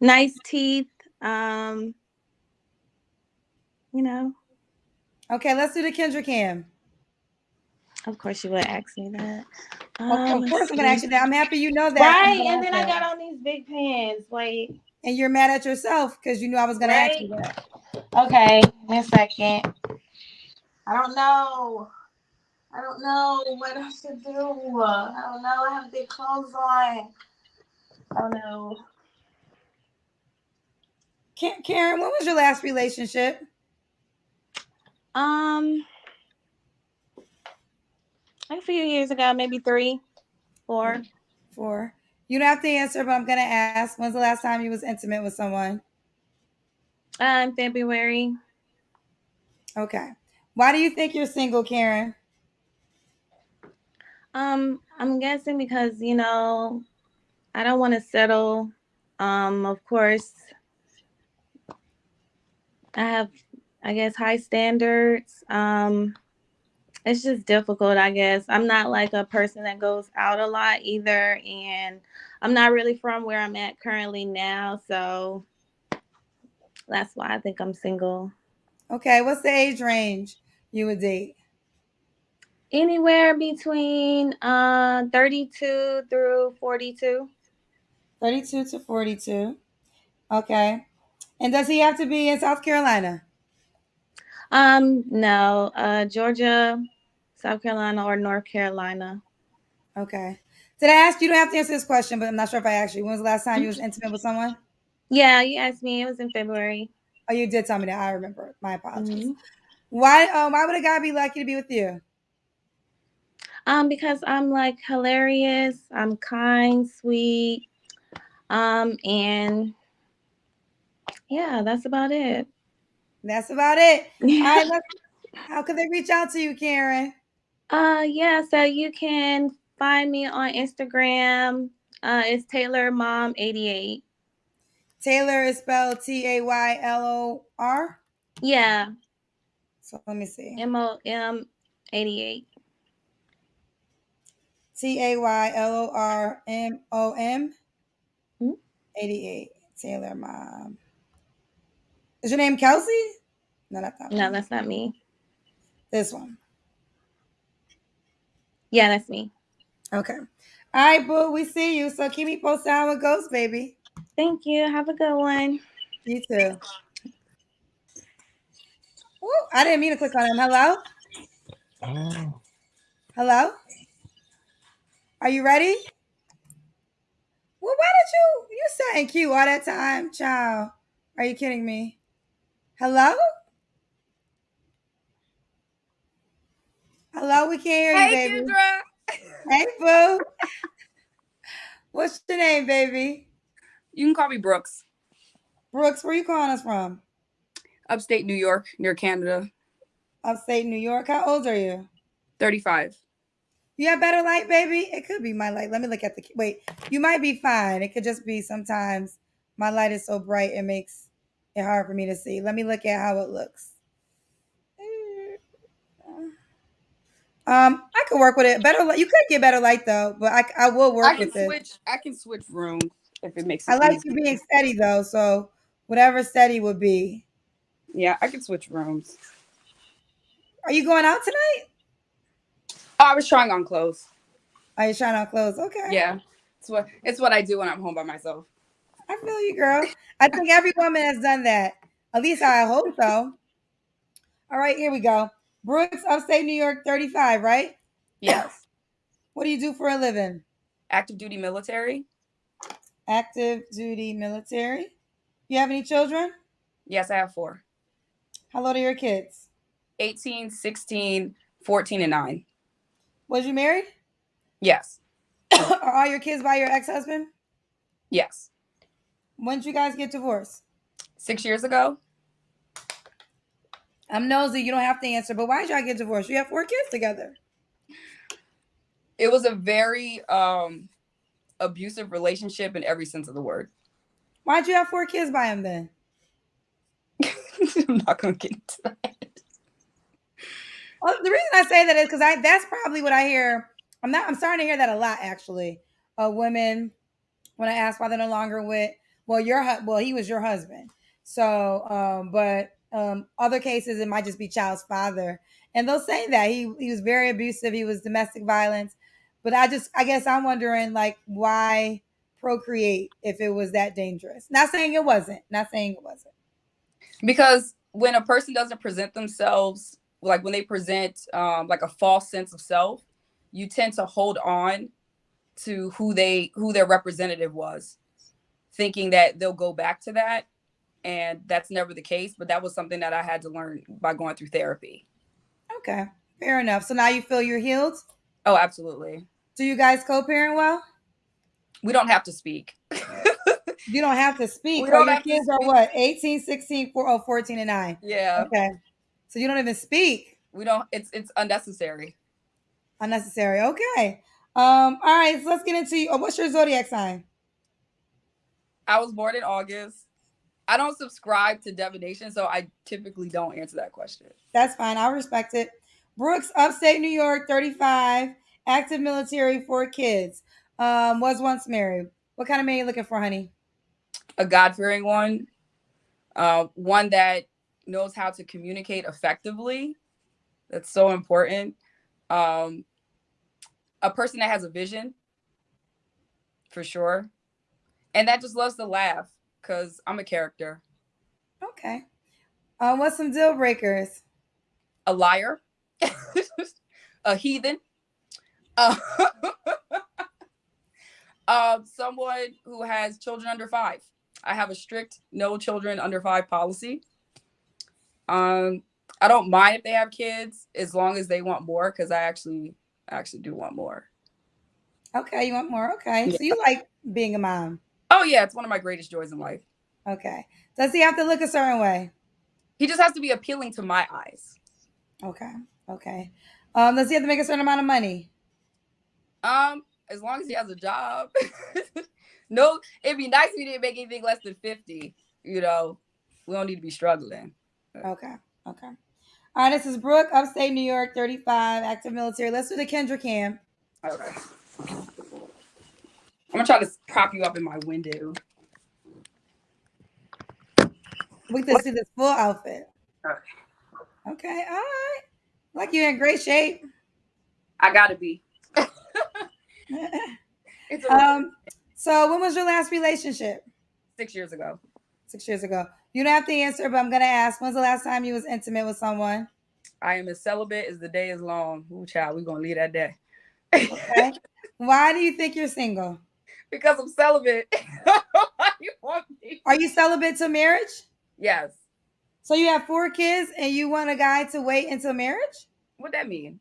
nice teeth. Um, you know, Okay, let's do the Kendra Cam. of course you would ask me that. Of- Um, of let's course, I'm gonna ask you that. I'm happy you know that. Right, and then I got on these big pants. Wait. And you're mad at yourself because you knew I was gonna ask you that. Okay, in a second. I don't know. I don't know what I should do. I don't know. I have big clothes on. I don't know. Ka- Karen, when was your last relationship? Um, like a few years ago, maybe three, four. For you don't have to answer, but I'm gonna ask. When's the last time you was intimate with someone? In February. Okay. Why do you think you're single, Karen? Um, I'm guessing because you know, I don't want to settle. Um, of course, I have, I guess, high standards. Um, it's just difficult, I guess. I'm not like a person that goes out a lot either, and I'm not really from where I'm at currently now, so that's why I think I'm single. Okay. What's the age range you would date? Anywhere between uh 32 through 42. 32 to 42. Okay. And does he have to be in South Carolina? Um, no, uh, Georgia, South Carolina, or North Carolina. Okay. Did I ask you? Don't have to answer this question, but I'm not sure if I asked you. When was the last time you was intimate with someone? Yeah, you asked me. It was in February. Oh, you did tell me that. I remember. My apologies. Mhm. Why? Um, why would a guy be lucky to be with you? Um, because I'm like hilarious. I'm kind, sweet. Um, and yeah, that's about it. That's about it. All right. How can they reach out to you, Karen? Uh, yeah. So you can find me on Instagram. Uh, it's Taylor Mom eighty eight. Taylor is spelled T A Y L O R. Yeah, So let me see. M O M eighty eight. T A Y L O R M O M Hmm? 88. Taylor Mom. Is your name Kelsey? No, that's not No, one. that's not me. This one. Yeah, that's me. Okay. All right, boo. We see you. So keep me posted how it goes, baby. Thank you. Have a good one. You too. Ooh, I didn't mean to click on him. Hello? Oh. Hello? Are you ready? Well, why did you you saying cute all that time, child? Are you kidding me? Hello? Hello, we can't hear you, Hey, baby. Kendra. Hey, boo. What's your name, baby? You can call me Brooks. Brooks, where you calling us from? Upstate New York, near Canada. Upstate New York. How old are you? 35. You have better light, baby? It could be my light. Let me look at the wait. You might be fine. It could just be sometimes my light is so bright it makes it hard for me to see. Let me look at how it looks. Um, I could work with it. Better light. You could get better light though, but I I will work I can with it. switch. I can switch rooms if it makes it I like easy. you being steady though, so whatever steady would be. Yeah, I can switch rooms. Are you going out tonight? Oh, I was trying on clothes. Are you trying on clothes? Okay. Yeah, it's what it's what I do when I'm home by myself. I feel you, girl. I think every woman has done that. At least I hope so. All right, here we go. Brooks, upstate New York, 35, right? Yes, What do you do for a living? active duty military. Active duty military. You have any children? Yes, I have four. How old are your kids? 18, 16, 14, and 9. Was you married? Yes, are all your kids by your ex-husband? yes. When did you guys get divorced? Six years ago. I'm nosy. You don't have to answer, but why did y'all get divorced? You have four kids together. It was a very um abusive relationship in every sense of the word. Why'd you have four kids by him then? I'm not gonna get into that. Well, the reason I say that is because I that's probably what I hear. I'm not. I'm starting to hear that a lot actually. Of women when I ask why they're no longer with. Well, your well, he was your husband. So, um, but um, other cases it might just be child's father, and they'll say that he he was very abusive. He was domestic violence. But I just I guess I'm wondering like why procreate if it was that dangerous. Not saying it wasn't. Not saying it wasn't. because when a person doesn't present themselves like when they present um, like a false sense of self you tend to hold on to who they who their representative was thinking that they'll go back to that and that's never the case but that was something that i had to learn by going through therapy Okay, fair enough. So now you feel you're healed. oh absolutely Do you guys co-parent well? we don't have to speak You don't have to speak. We don't your kids are what? 18, 16, 4, oh, 14, and 9. yeah Okay. So you don't even speak. we don't it's it's unnecessary Unnecessary. Okay. Um, all right, so let's get into oh, what's your zodiac sign? I was born in august i don't subscribe to divination so i typically don't answer that question That's fine. I'll respect it. Brooks, upstate New York, 35, active military, four kids. Um, was once married. What kind of man are you looking for, honey? a God fearing one, uh, one that knows how to communicate effectively. That's so important. Um, a person that has a vision, for sure, and that just loves to laugh because I'm a character. Okay. Um, what's some deal breakers? A liar, a heathen, uh, um, someone who has children under five. I have a strict no children under five policy. Um, I don't mind if they have kids as long as they want more because I actually actually do want more. Okay, you want more? Okay. Yeah. So you like being a mom. Oh yeah, it's one of my greatest joys in life. Okay. Does he have to look a certain way? He just has to be appealing to my eyes. Okay. Okay. Um, does he have to make a certain amount of money? Um, as long as he has a job. no, it'd be nice if he didn't make anything less than 50. You know, we don't need to be struggling. Okay. Okay. All right, this is Brooke, upstate New York, 35, active military. Let's do the Kendra cam. Okay. I'm gonna try to prop you up in my window. We can see this full outfit. Okay. Okay. All right. Like you're in great shape. I gotta be. Um, so when was your last relationship? six years ago. Six years ago. You don't have to answer, but I'm gonna ask. When's the last time you was intimate with someone? I am as celibate as the day is long. Ooh, child, we gonna leave that day. Okay. Why do you think you're single? Because I'm celibate. You want me? Are you celibate to marriage? Yes. So you have four kids and you want a guy to wait until marriage? What that mean?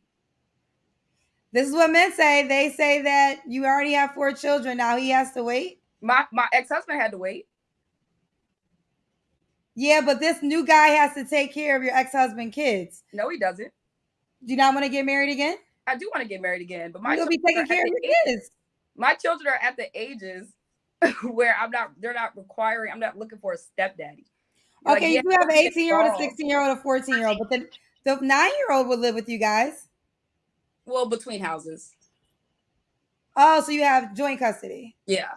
This is what men say. They say that you already have four children. Now he has to wait. My my ex husband had to wait. Yeah, but this new guy has to take care of your ex husband kids. No, he doesn't. Do you not want to get married again? I do want to get married again, but my You'll be taking care of your age- kids. My children are at the ages where I'm not. They're not requiring. I'm not looking for a stepdaddy. Like, Okay, yeah, you do have an 18 year old, a 16 year old, a 14 year old, but then the nine year old would live with you guys. Well, between houses. Oh, so you have joint custody. Yeah.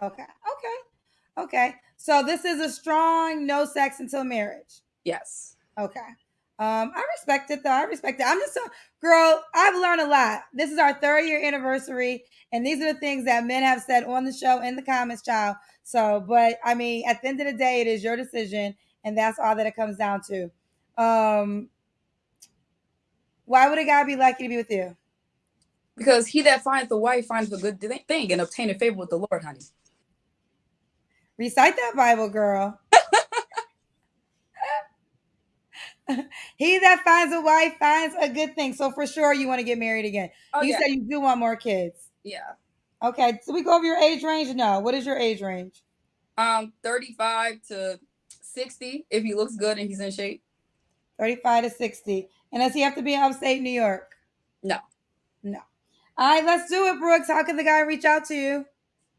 Okay, okay, okay. So this is a strong no sex until marriage. Yes. Okay. Um, I respect it though. I respect it. I'm just so girl, I've learned a lot. This is our third year anniversary, and these are the things that men have said on the show in the comments, child. So, but I mean, at the end of the day, it is your decision, and that's all that it comes down to. Um, why would a guy be lucky to be with you? Because he that findeth a wife findeth a good thing and obtaineth favor with the Lord, honey. Recite that Bible, girl. he that finds a wife finds a good thing. So for sure, you want to get married again. Oh, you yeah. said you do want more kids. yeah. Okay, so we go over your age range. No, what is your age range? Um, 35 to 60 if he looks good and he's in shape. 35 to 60. And does he have to be in upstate New York? No. No. All right, let's do it, Brooks. How can the guy reach out to you?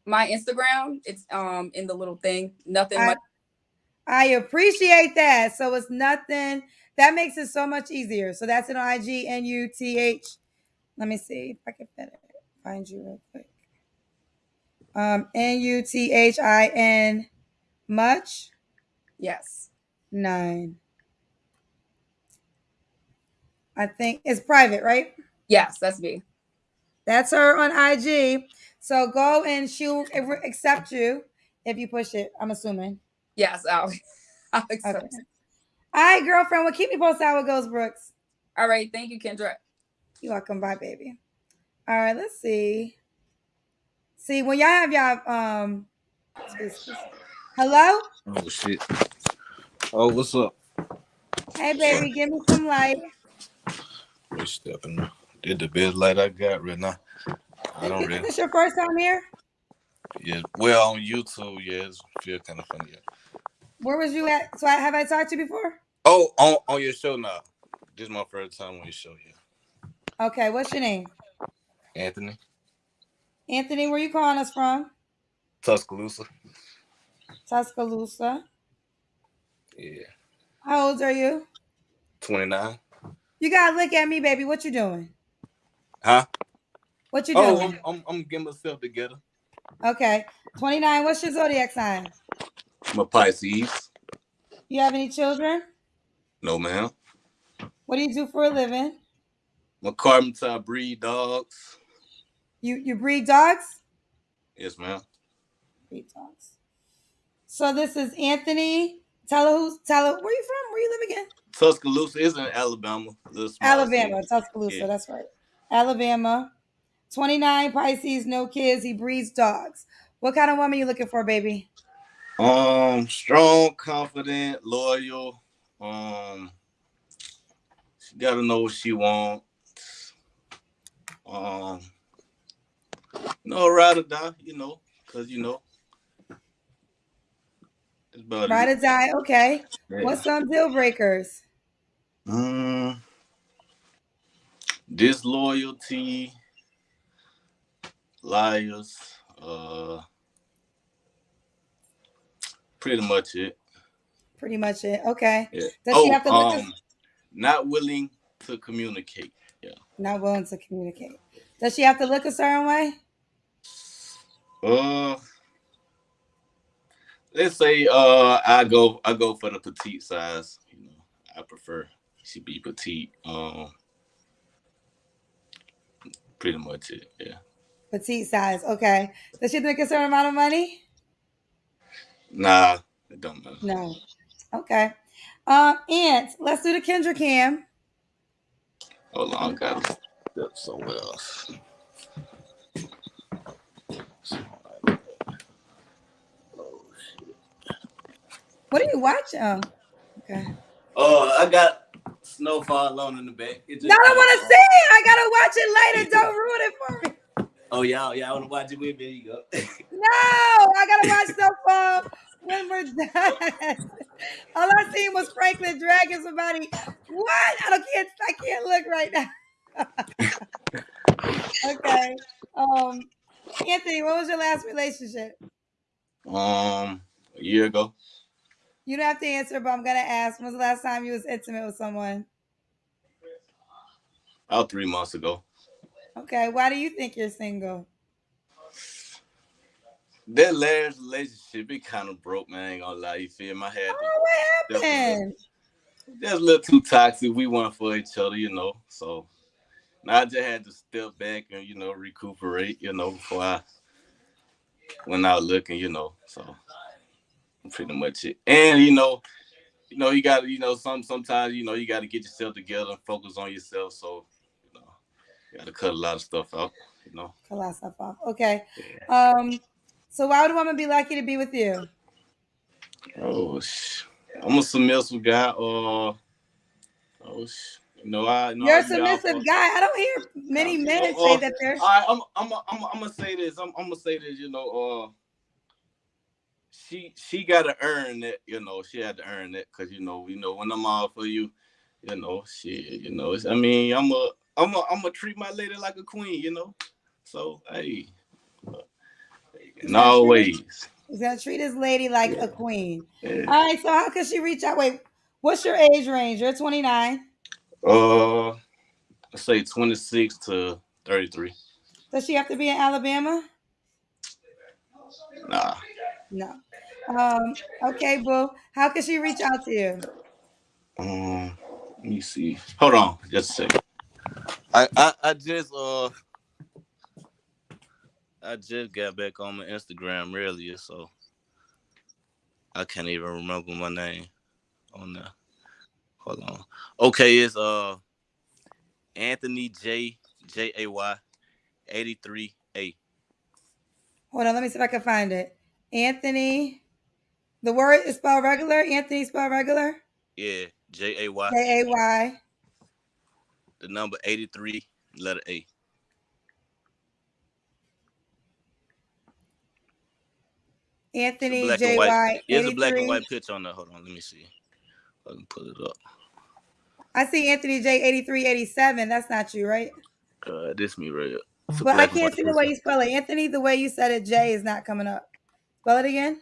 My Instagram, it's um in the little thing. Nothing I, much. I appreciate that. So it's nothing. That makes it so much easier. So that's an on IG N U T H. Let me see if I can find you real quick. Um, N U T H I N much Yes. nine. I think it's private, right? Yes, that's me. That's her on IG. So go and she'll accept you if you push it. I'm assuming. Yes, I'll, I'll accept. Okay. All right, girlfriend. Well, keep me posted how it goes, Brooks. All right. Thank you, Kendra. You're welcome. Bye, baby. All right, let's see. See, when y'all have y'all um hello? Oh shit. Oh, what's up? Hey baby, give me some light. We stepping. Did the best light I got right now. I don't Is really. this your first time here? Yeah. Well, on YouTube, yeah, it's feel kind of funny. Yeah. Where was you at? So I, have I talked to you before? Oh, on on your show now. This is my first time on your show. Yeah. Okay, what's your name? Anthony Anthony, where you calling us from? Tuscaloosa. Tuscaloosa. Yeah. How old are you? Twenty nine. You gotta look at me, baby. What you doing? Huh? What you Oh, doing? I'm, I'm I'm getting myself together. Okay. 29. What's your zodiac sign? I'm a Pisces. You have any children? No, ma'am. What do you do for a living? I'm a carpenter. I breed dogs. You you breed dogs? Yes, ma'am. Breed dogs. So this is Anthony. Tell her who's tell her where you from? Where you live again? Tuscaloosa is in Alabama. Alabama, city. Tuscaloosa. Yeah. That's right. Alabama. 29 Pisces, no kids. He breeds dogs. What kind of woman you looking for, baby? Um, strong, confident, loyal. Um, she gotta know what she wants. Um, no ride or die, you know, cause you know. It's about Ride or die. Okay. Yeah. What's some deal breakers? Um, disloyalty, liars, uh, pretty much it. Pretty much it. Okay. Yeah. Does oh, she have to look um, not willing to communicate. Yeah. not willing to communicate? Does she have to look a certain way? Uh, let's say uh, I go I go for the petite size. You know, I prefer she be petite. Um, pretty much it. Yeah. Petite size. Okay. Does she make a certain amount of money? Nah, it don't matter. No. Okay. Um, and let's do the Kendra Cam. Hold on, guys. That's somewhere else. What are you watching? Oh, okay. Oh, I got Snowfall alone in the back. No, I don't want to see it. I gotta watch it later. Don't ruin it for me. Oh, y'all, y'all want to watch it with me? You go. no, I gotta watch Snowfall when we're done. All I seen was Franklin dragging somebody. What? I don't can't. I can't look right now. okay. Um, Anthony, what was your last relationship? um, a year ago. You don't have to answer, but I'm gonna ask. When was the last time you was intimate with someone? About three months ago. Okay. Why do you think you're single? That last relationship, it kind of broke, man. I ain't gonna lie. You feel my head. Oh, what happened? That's a little too toxic. We weren't for each other, you know. So now I just had to step back and, you know, recuperate, you know, before I went out looking, you know. So pretty much it. And you know, you know, you gotta, you know, some sometimes, you know, you gotta get yourself together and focus on yourself. So, you know, you gotta cut a lot of stuff out, you know. Cut a lot of stuff off. Okay. Um. So why would a woman be lucky to be with you? Oh, sh- I'm a submissive guy. Uh, oh, sh- you I know You're a I submissive guy. I don't hear many men Oh, say that they're. All right, I'm, I'm, I'm, I'm gonna say this. I'm, I'm gonna say this. You know, uh, she, she got to earn it. You know, she had to earn it because you know, you know, when I'm all for you, you know, she, you know, it's, I mean, I'm a, I'm a, I'm gonna treat my lady like a queen. You know, so hey, uh, and always. He's gonna treat his lady like a queen. Yeah. All right. So how could she reach out? Wait. What's your age range? You're 29. Uh, let's say 26 to 33. Does she have to be in Alabama? Nah. No. Um. Okay, boo. How could she reach out to you? Um, let me see. Hold on, just a second. I, I, I just uh I just got back on my Instagram earlier, so I can't even remember my name on there. Hold on. Okay, it's uh Anthony J J A Y eighty three A. Hold on. Let me see if I can find it. Anthony. The word is spelled regular. Anthony spelled regular. Yeah, J A Y. J A Y. The number eighty three, letter A. Anthony black J white. There's a black and white picture on there. Hold on, let me see. I can pull it up. I see Anthony J eighty three eighty seven. That's not you, right? Uh, this me right. But I can't see the way you spell it. Anthony, the way you said it, J is not coming up. Spell it again.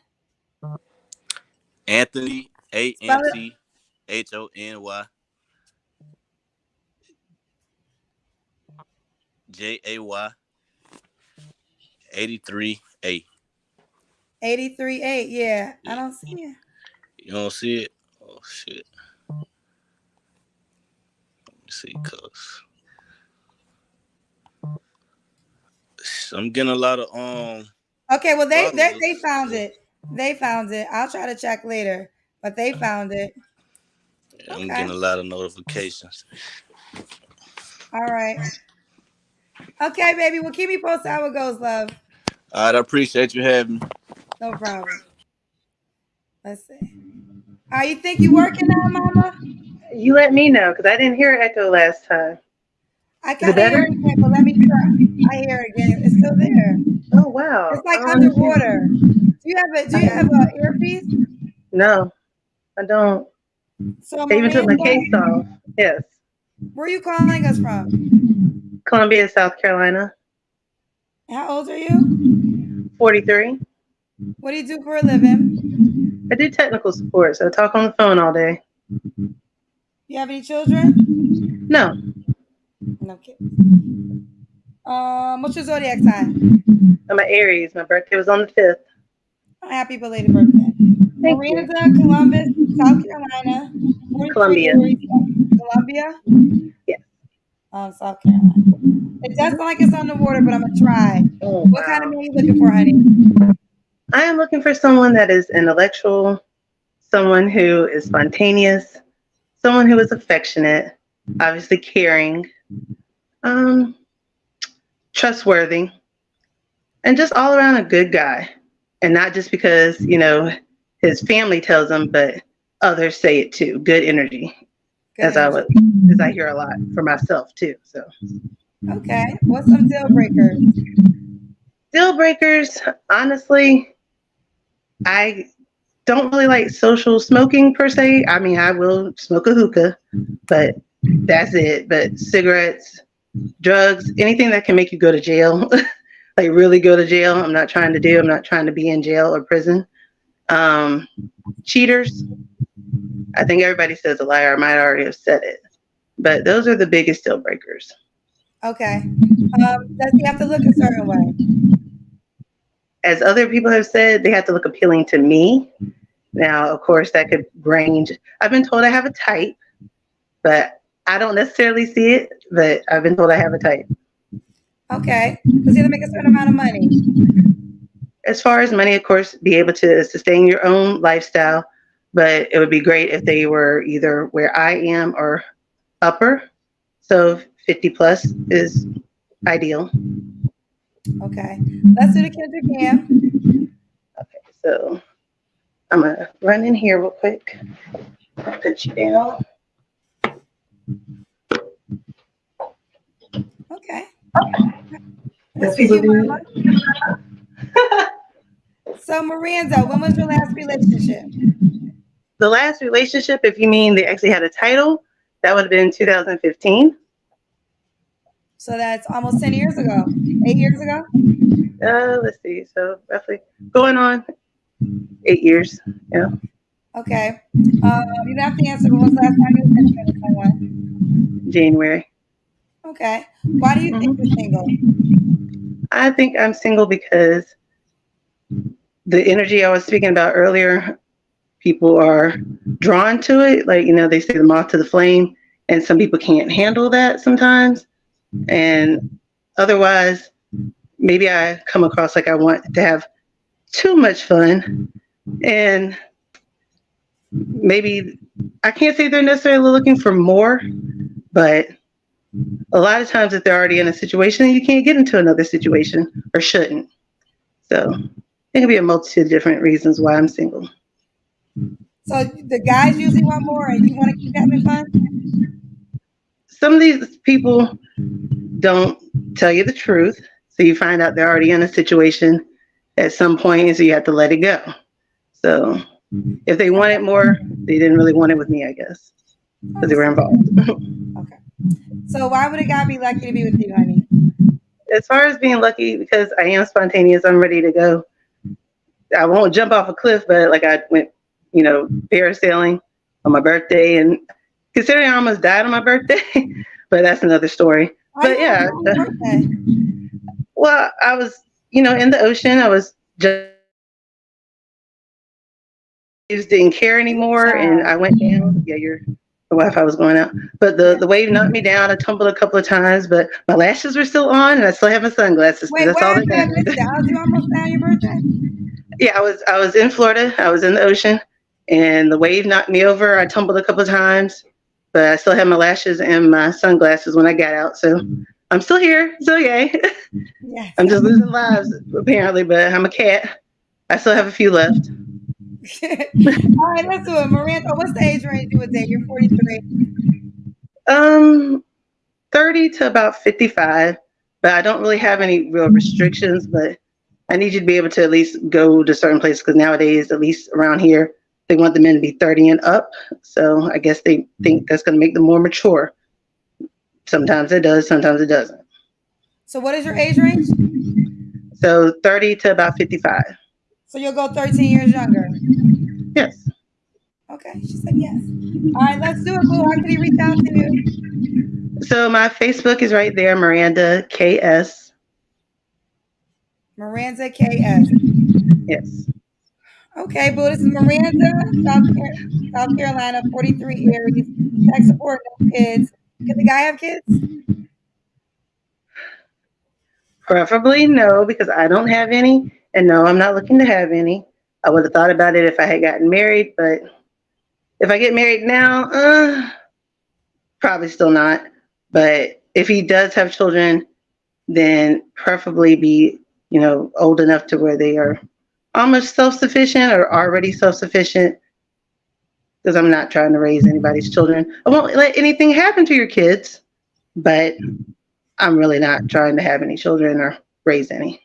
Anthony A N. T H O N Y J A Y eighty three Eighty three eight. Yeah, I don't see it. You don't see it? Oh shit. Let me see, cuz I'm getting a lot of um Okay, well they they, they found it. They found it. I'll try to check later, but they found it. I'm Okay. getting a lot of notifications. All right. Okay, baby. Well, keep me posted how it goes, love. All right, I appreciate you having me. No problem. Let's see. Are you think you working now, Mama? You let me know because I didn't hear echo last time. I can't hear it again, but let me try. I hear it again. It's still there. Oh wow! It's like I underwater. Do you have a Do you have a earpiece? No, I don't. So They even took my case off. Yes, where are you calling us from? Columbia, South Carolina. How old are you? Forty-three. What do you do for a living? I do technical support, so I talk on the phone all day. You have any children? No, No kids. Um, what's your zodiac sign? I'm an Aries. My birthday was on the fifth. Happy belated birthday. Thank Marina's in Columbus, South Carolina. Columbia. Columbia? Yes. Um, South Carolina. It does sound like it's on the water, but I'm gonna try. Oh, What kind of man you looking for, honey? I am looking for someone that is intellectual, someone who is spontaneous, someone who is affectionate, obviously caring, um, trustworthy, and just all around a good guy. And not just because, you know, his family tells him, but others say it too. Good energy, Good as I would, as I hear a lot for myself too. So Okay. What's some deal breakers? deal breakers, honestly, I don't really like social smoking per se. I mean, I will smoke a hookah, but that's it. But cigarettes, drugs, anything that can make you go to jail, like really go to jail, I'm not trying to do. I'm not trying to be in jail or prison. Um, cheaters, I think everybody says a liar. I might already have said it, but those are the biggest deal breakers. Okay. Um, does he have to look a certain way? As other people have said, they have to look appealing to me. Now, of course, that could range. I've been told I have a type, but I don't necessarily see it. But I've been told I have a type. Okay. Does he have to make a certain amount of money? As far as money, of course, be able to sustain your own lifestyle, but it would be great if they were either where I am or upper. So 50 plus is ideal. Okay. Let's do the Kendra Cam. So I'm gonna run in here real quick. Put you down. Okay. Let's see we- So Miranda, when was your last relationship? The last relationship, if you mean they actually had a title, that would have been 2015. So that's almost 10 years ago. Eight years ago? Uh, let's see. So roughly going on eight years. Yeah. Okay. Um, you have to answer, but when's the last time you were someone? January. Okay. Why do you think you're single? I think I'm single because the energy I was speaking about earlier, people are drawn to it. Like, you know, they say the moth to the flame, and some people can't handle that sometimes. And otherwise, maybe I come across like I want to have too much fun. And maybe I can't say they're necessarily looking for more, but a lot of times if they're already in a situation, you can't get into another situation or shouldn't. So it can be a multitude of different reasons why I'm single. So the guys usually want more and you want to keep having fun? Some of these people don't tell you the truth. So you find out they're already in a situation at some point, and so you have to let it go. So if they wanted more, they didn't really want it with me, I guess, because they were involved. Okay. So why would a guy be lucky to be with you, honey? as far as being lucky, because I am spontaneous, I'm ready to go. I won't jump off a cliff, but like I went, you know, parasailing on my birthday, and considering I almost died on my birthday, but that's another story. Why But yeah, on your birthday? well, I was, you know, in the ocean. I was just just didn't care anymore, and I went down. Yeah, your the Wi-Fi was going out, but the the wave knocked me down. I tumbled a couple of times, but my lashes were still on, and I still have my sunglasses. Wait, that's all that matters. How you almost your birthday? Yeah, I was I was in Florida. I was in the ocean, and the wave knocked me over. I tumbled a couple of times, but I still had my lashes and my sunglasses when I got out. So I'm still here. So yay! Yes. I'm just losing lives apparently, but I'm a cat. I still have a few left. All right, let's do it. Miranda, what's the age range you would date? You're 43. Um, 30 to about 55, but I don't really have any real restrictions. But I need you to be able to at least go to certain places because nowadays, at least around here, they want the men to be 30 and up. So I guess they think mm-hmm. that's going to make them more mature. Sometimes it does, sometimes it doesn't. So what is your age range? So 30 to about 55. So you'll go 13 years younger. Yes. Okay, she said yes. All right, let's do it, boo. How can he reach out to you? So my Facebook is right there, Miranda KS. Miranda KS. Yes. Okay, boo. This is Miranda, South, Car- South Carolina, 43 Aries. Tech support, no kids. Can the guy have kids? Preferably no, because I don't have any. And no, I'm not looking to have any. I would have thought about it if I had gotten married, but if I get married now, uh, probably still not. But if he does have children, then preferably be, you know, old enough to where they are almost self-sufficient or already self-sufficient because I'm not trying to raise anybody's children. I won't let anything happen to your kids, but I'm really not trying to have any children or raise any.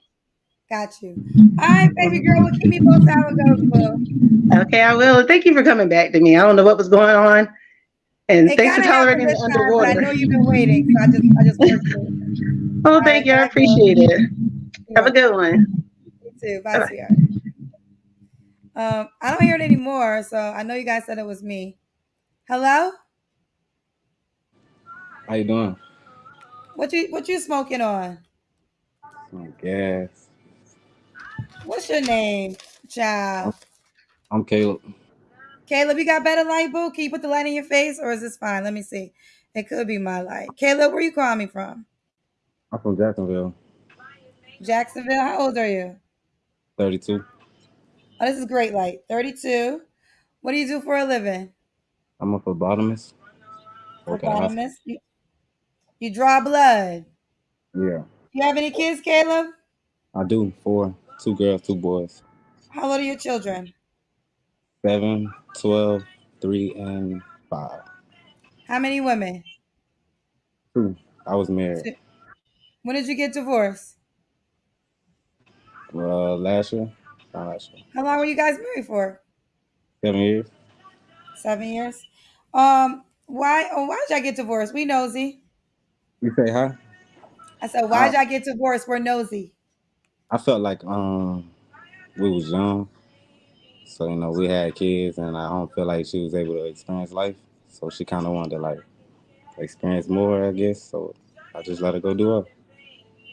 Got you. All right, baby girl. Well, keep me how it goes. Okay, I will. Thank you for coming back to me. I don't know what was going on. And It thanks for tolerating the time, but I know you've been waiting, so I just I just. Oh, thank you. I appreciate it. Have a good one. You too. Bye, sweetheart. Um, I don't hear it anymore, so I know you guys said it was me. Hello? How you doing? What you what you smoking on? Some gas. What's your name, child? I'm Caleb. Caleb, you got better light, boo? Can you put the light in your face, or is this fine? Let me see. It could be my light. Caleb, where you calling me from? I'm from Jacksonville. Jacksonville. How old are you? 32. Oh, this is great light. 32. What do you do for a living? I'm a phlebotomist. Work at a hospital. Phlebotomist. You, you draw blood. Yeah, You have any kids, Caleb? I do. Four. Two girls, two boys. How old are your children? Seven, 12, three, and five. How many women? Two. I was married. Two. When did you get divorced? Uh, last year. Not last year. How long were you guys married for? Seven years. Seven years. Um, why? Oh, why did y'all get divorced? We nosy. You say huh? I said, why did Uh, y'all get divorced? We're nosy. I felt like um we was young. So, you know, we had kids and I don't feel like she was able to experience life. So she kinda wanted to like experience more, I guess. So I just let her go do her.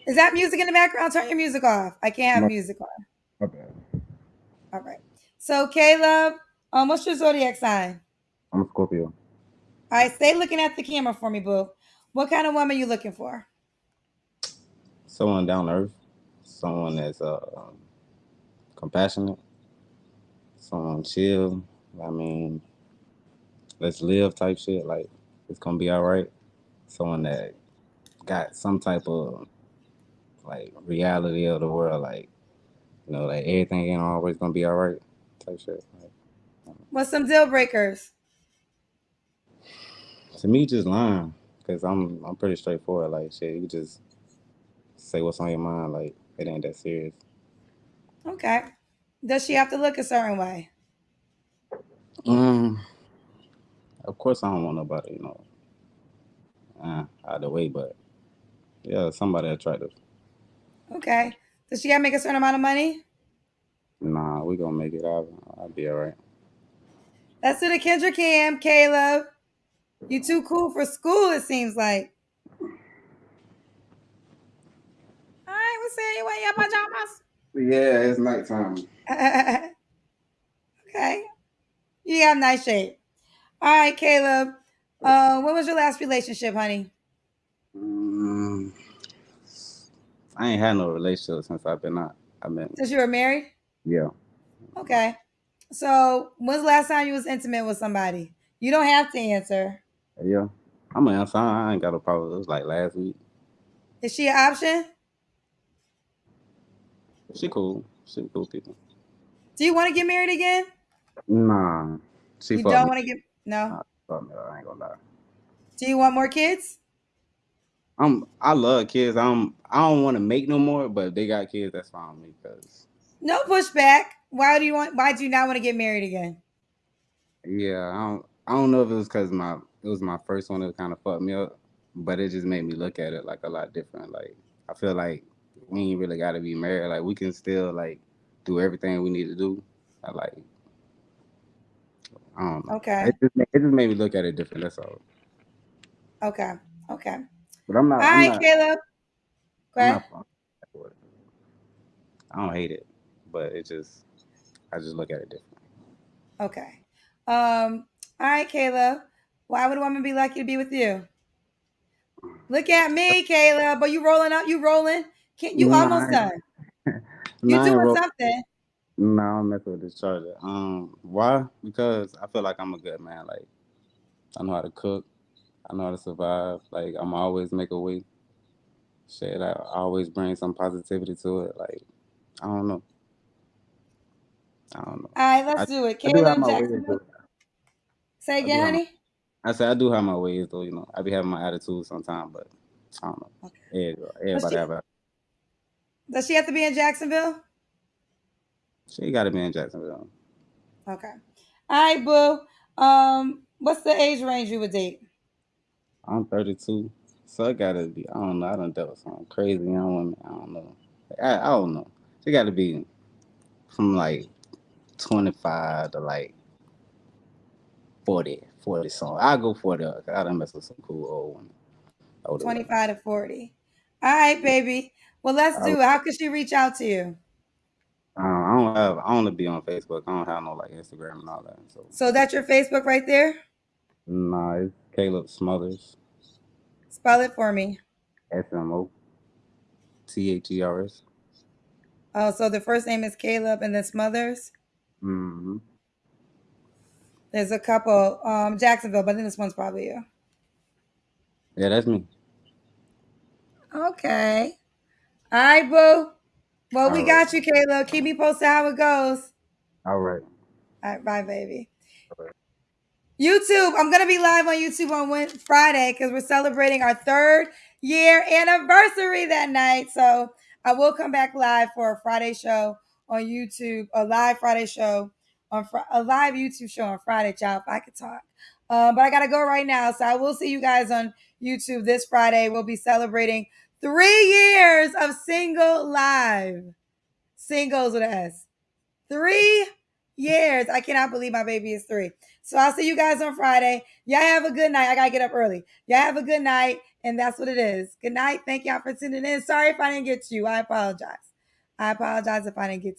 Is that music in the background? Turn your music off. I can't have My- music on. My bad. All right. So, Caleb, um, what's your zodiac sign? I'm a Scorpio. All right, stay looking at the camera for me, boo. What kind of woman you looking for? Someone down to earth. Someone that's uh, um, compassionate. Someone chill. I mean, let's live type shit. Like it's gonna be all right. Someone that got some type of like reality of the world. Like you know, like everything ain't always gonna be all right type shit. Like, What's some deal breakers? to me, just lying because I'm I'm pretty straightforward. Like shit, you just say what's on your mind. Like it ain't that serious. Okay. Does she have to look a certain way? Um, of course I don't want nobody, you know, uh, out of the way, but yeah, somebody attractive. Okay. Does she gotta make a certain amount of money? Nah, we gonna make it. I'll, I'll be all right. That's to the Kendra Cam, Caleb. You too cool for school, it seems like. All right, we'll see you in your pajamas. Yeah, it's nighttime. okay. You have nice shape. All right, Caleb. Uh, when was your last relationship, honey? Mm, I ain't had no relationship since I've been out. I've been Since you were married? yeah. Okay. So when's the last time you was intimate with somebody? You don't have to answer. Yeah. I'm an answer. I ain't got a problem. It was like last week. Is she an option? She cool. She cool people. Do you want to get married again? Nah. She you don't want to get no. Nah. I ain't gonna lie. Do you want more kids? I'm I love kids. I'm I don't want to make no more, but if they got kids, that's fine with me because No pushback. Why do you want? Why do you not want to get married again? yeah, I don't I don't know if it was because my it was my first one that kind of fucked me up, but it just made me look at it like a lot different. Like I feel like we ain't really got to be married. Like we can still like do everything we need to do. I like I don't know. Okay. It just, it just made me look at it different. That's all. Okay. Okay. But I'm All not. I'm not, Caleb. Not. I don't hate it, but it just I just look at it differently. Okay. Um. All right, Caleb. Why would a woman be lucky to be with you? Look at me, Caleb. Are you rolling up? You rolling? Can't you Nah, almost done? You nah, doing ro- something? No, I'm messing with this charger. Um, why? Because I feel like I'm a good man. Like I know how to cook. I know how to survive. Like I'm always make a way. Shit, I always bring some positivity to it. Like I don't know. I don't know. All right, let's I, do it. I do have ways Jacksonville. though. Say I again, have my, honey. I said I do have my ways though. You know, I be having my attitude sometimes, but I don't know. Okay. Everybody, Does everybody she, have a. does she have to be in Jacksonville? She got to be in Jacksonville. Okay. All right, boo. Um, what's the age range you would date? I'm 32, so it gotta be. I don't know. I done dealt with some crazy young women. I don't know. I, I don't know. She got to be from like 25 to like 40, 40 something. I go 40. I done mess with some cool old women. Older women. 25 to 40. All right, baby. Well, let's do it. How could she reach out to you? uh, I don't have. I only be on Facebook. I don't have no like Instagram and all that. So So that's your Facebook right there? nah, it's Caleb Smothers. Spell it for me. S M O T H E R S. Oh, so the first name is Caleb and then Smothers. Mm-hmm. There's a couple, um, Jacksonville, but then this one's probably you. Yeah, that's me. Okay. All right, boo. Well, All we right. got you, Caleb. Keep me posted how it goes. All right. All right, bye, baby. All right. YouTube. I'm gonna be live on YouTube on Friday because we're celebrating our third year anniversary that night. So I will come back live for a Friday show on YouTube, a live Friday show on Fri a live YouTube show on Friday, y'all. If I could talk, um, but I gotta go right now. So I will see you guys on YouTube this Friday. We'll be celebrating three years of single live, singles with an S. Three years. I cannot believe my baby is three. So I'll see you guys on Friday. Y'all have a good night. I gotta get up early. Y'all have a good night, and that's what it is. Good night. Thank y'all for tuning in. Sorry if I didn't get to you. I apologize. I apologize if I didn't get to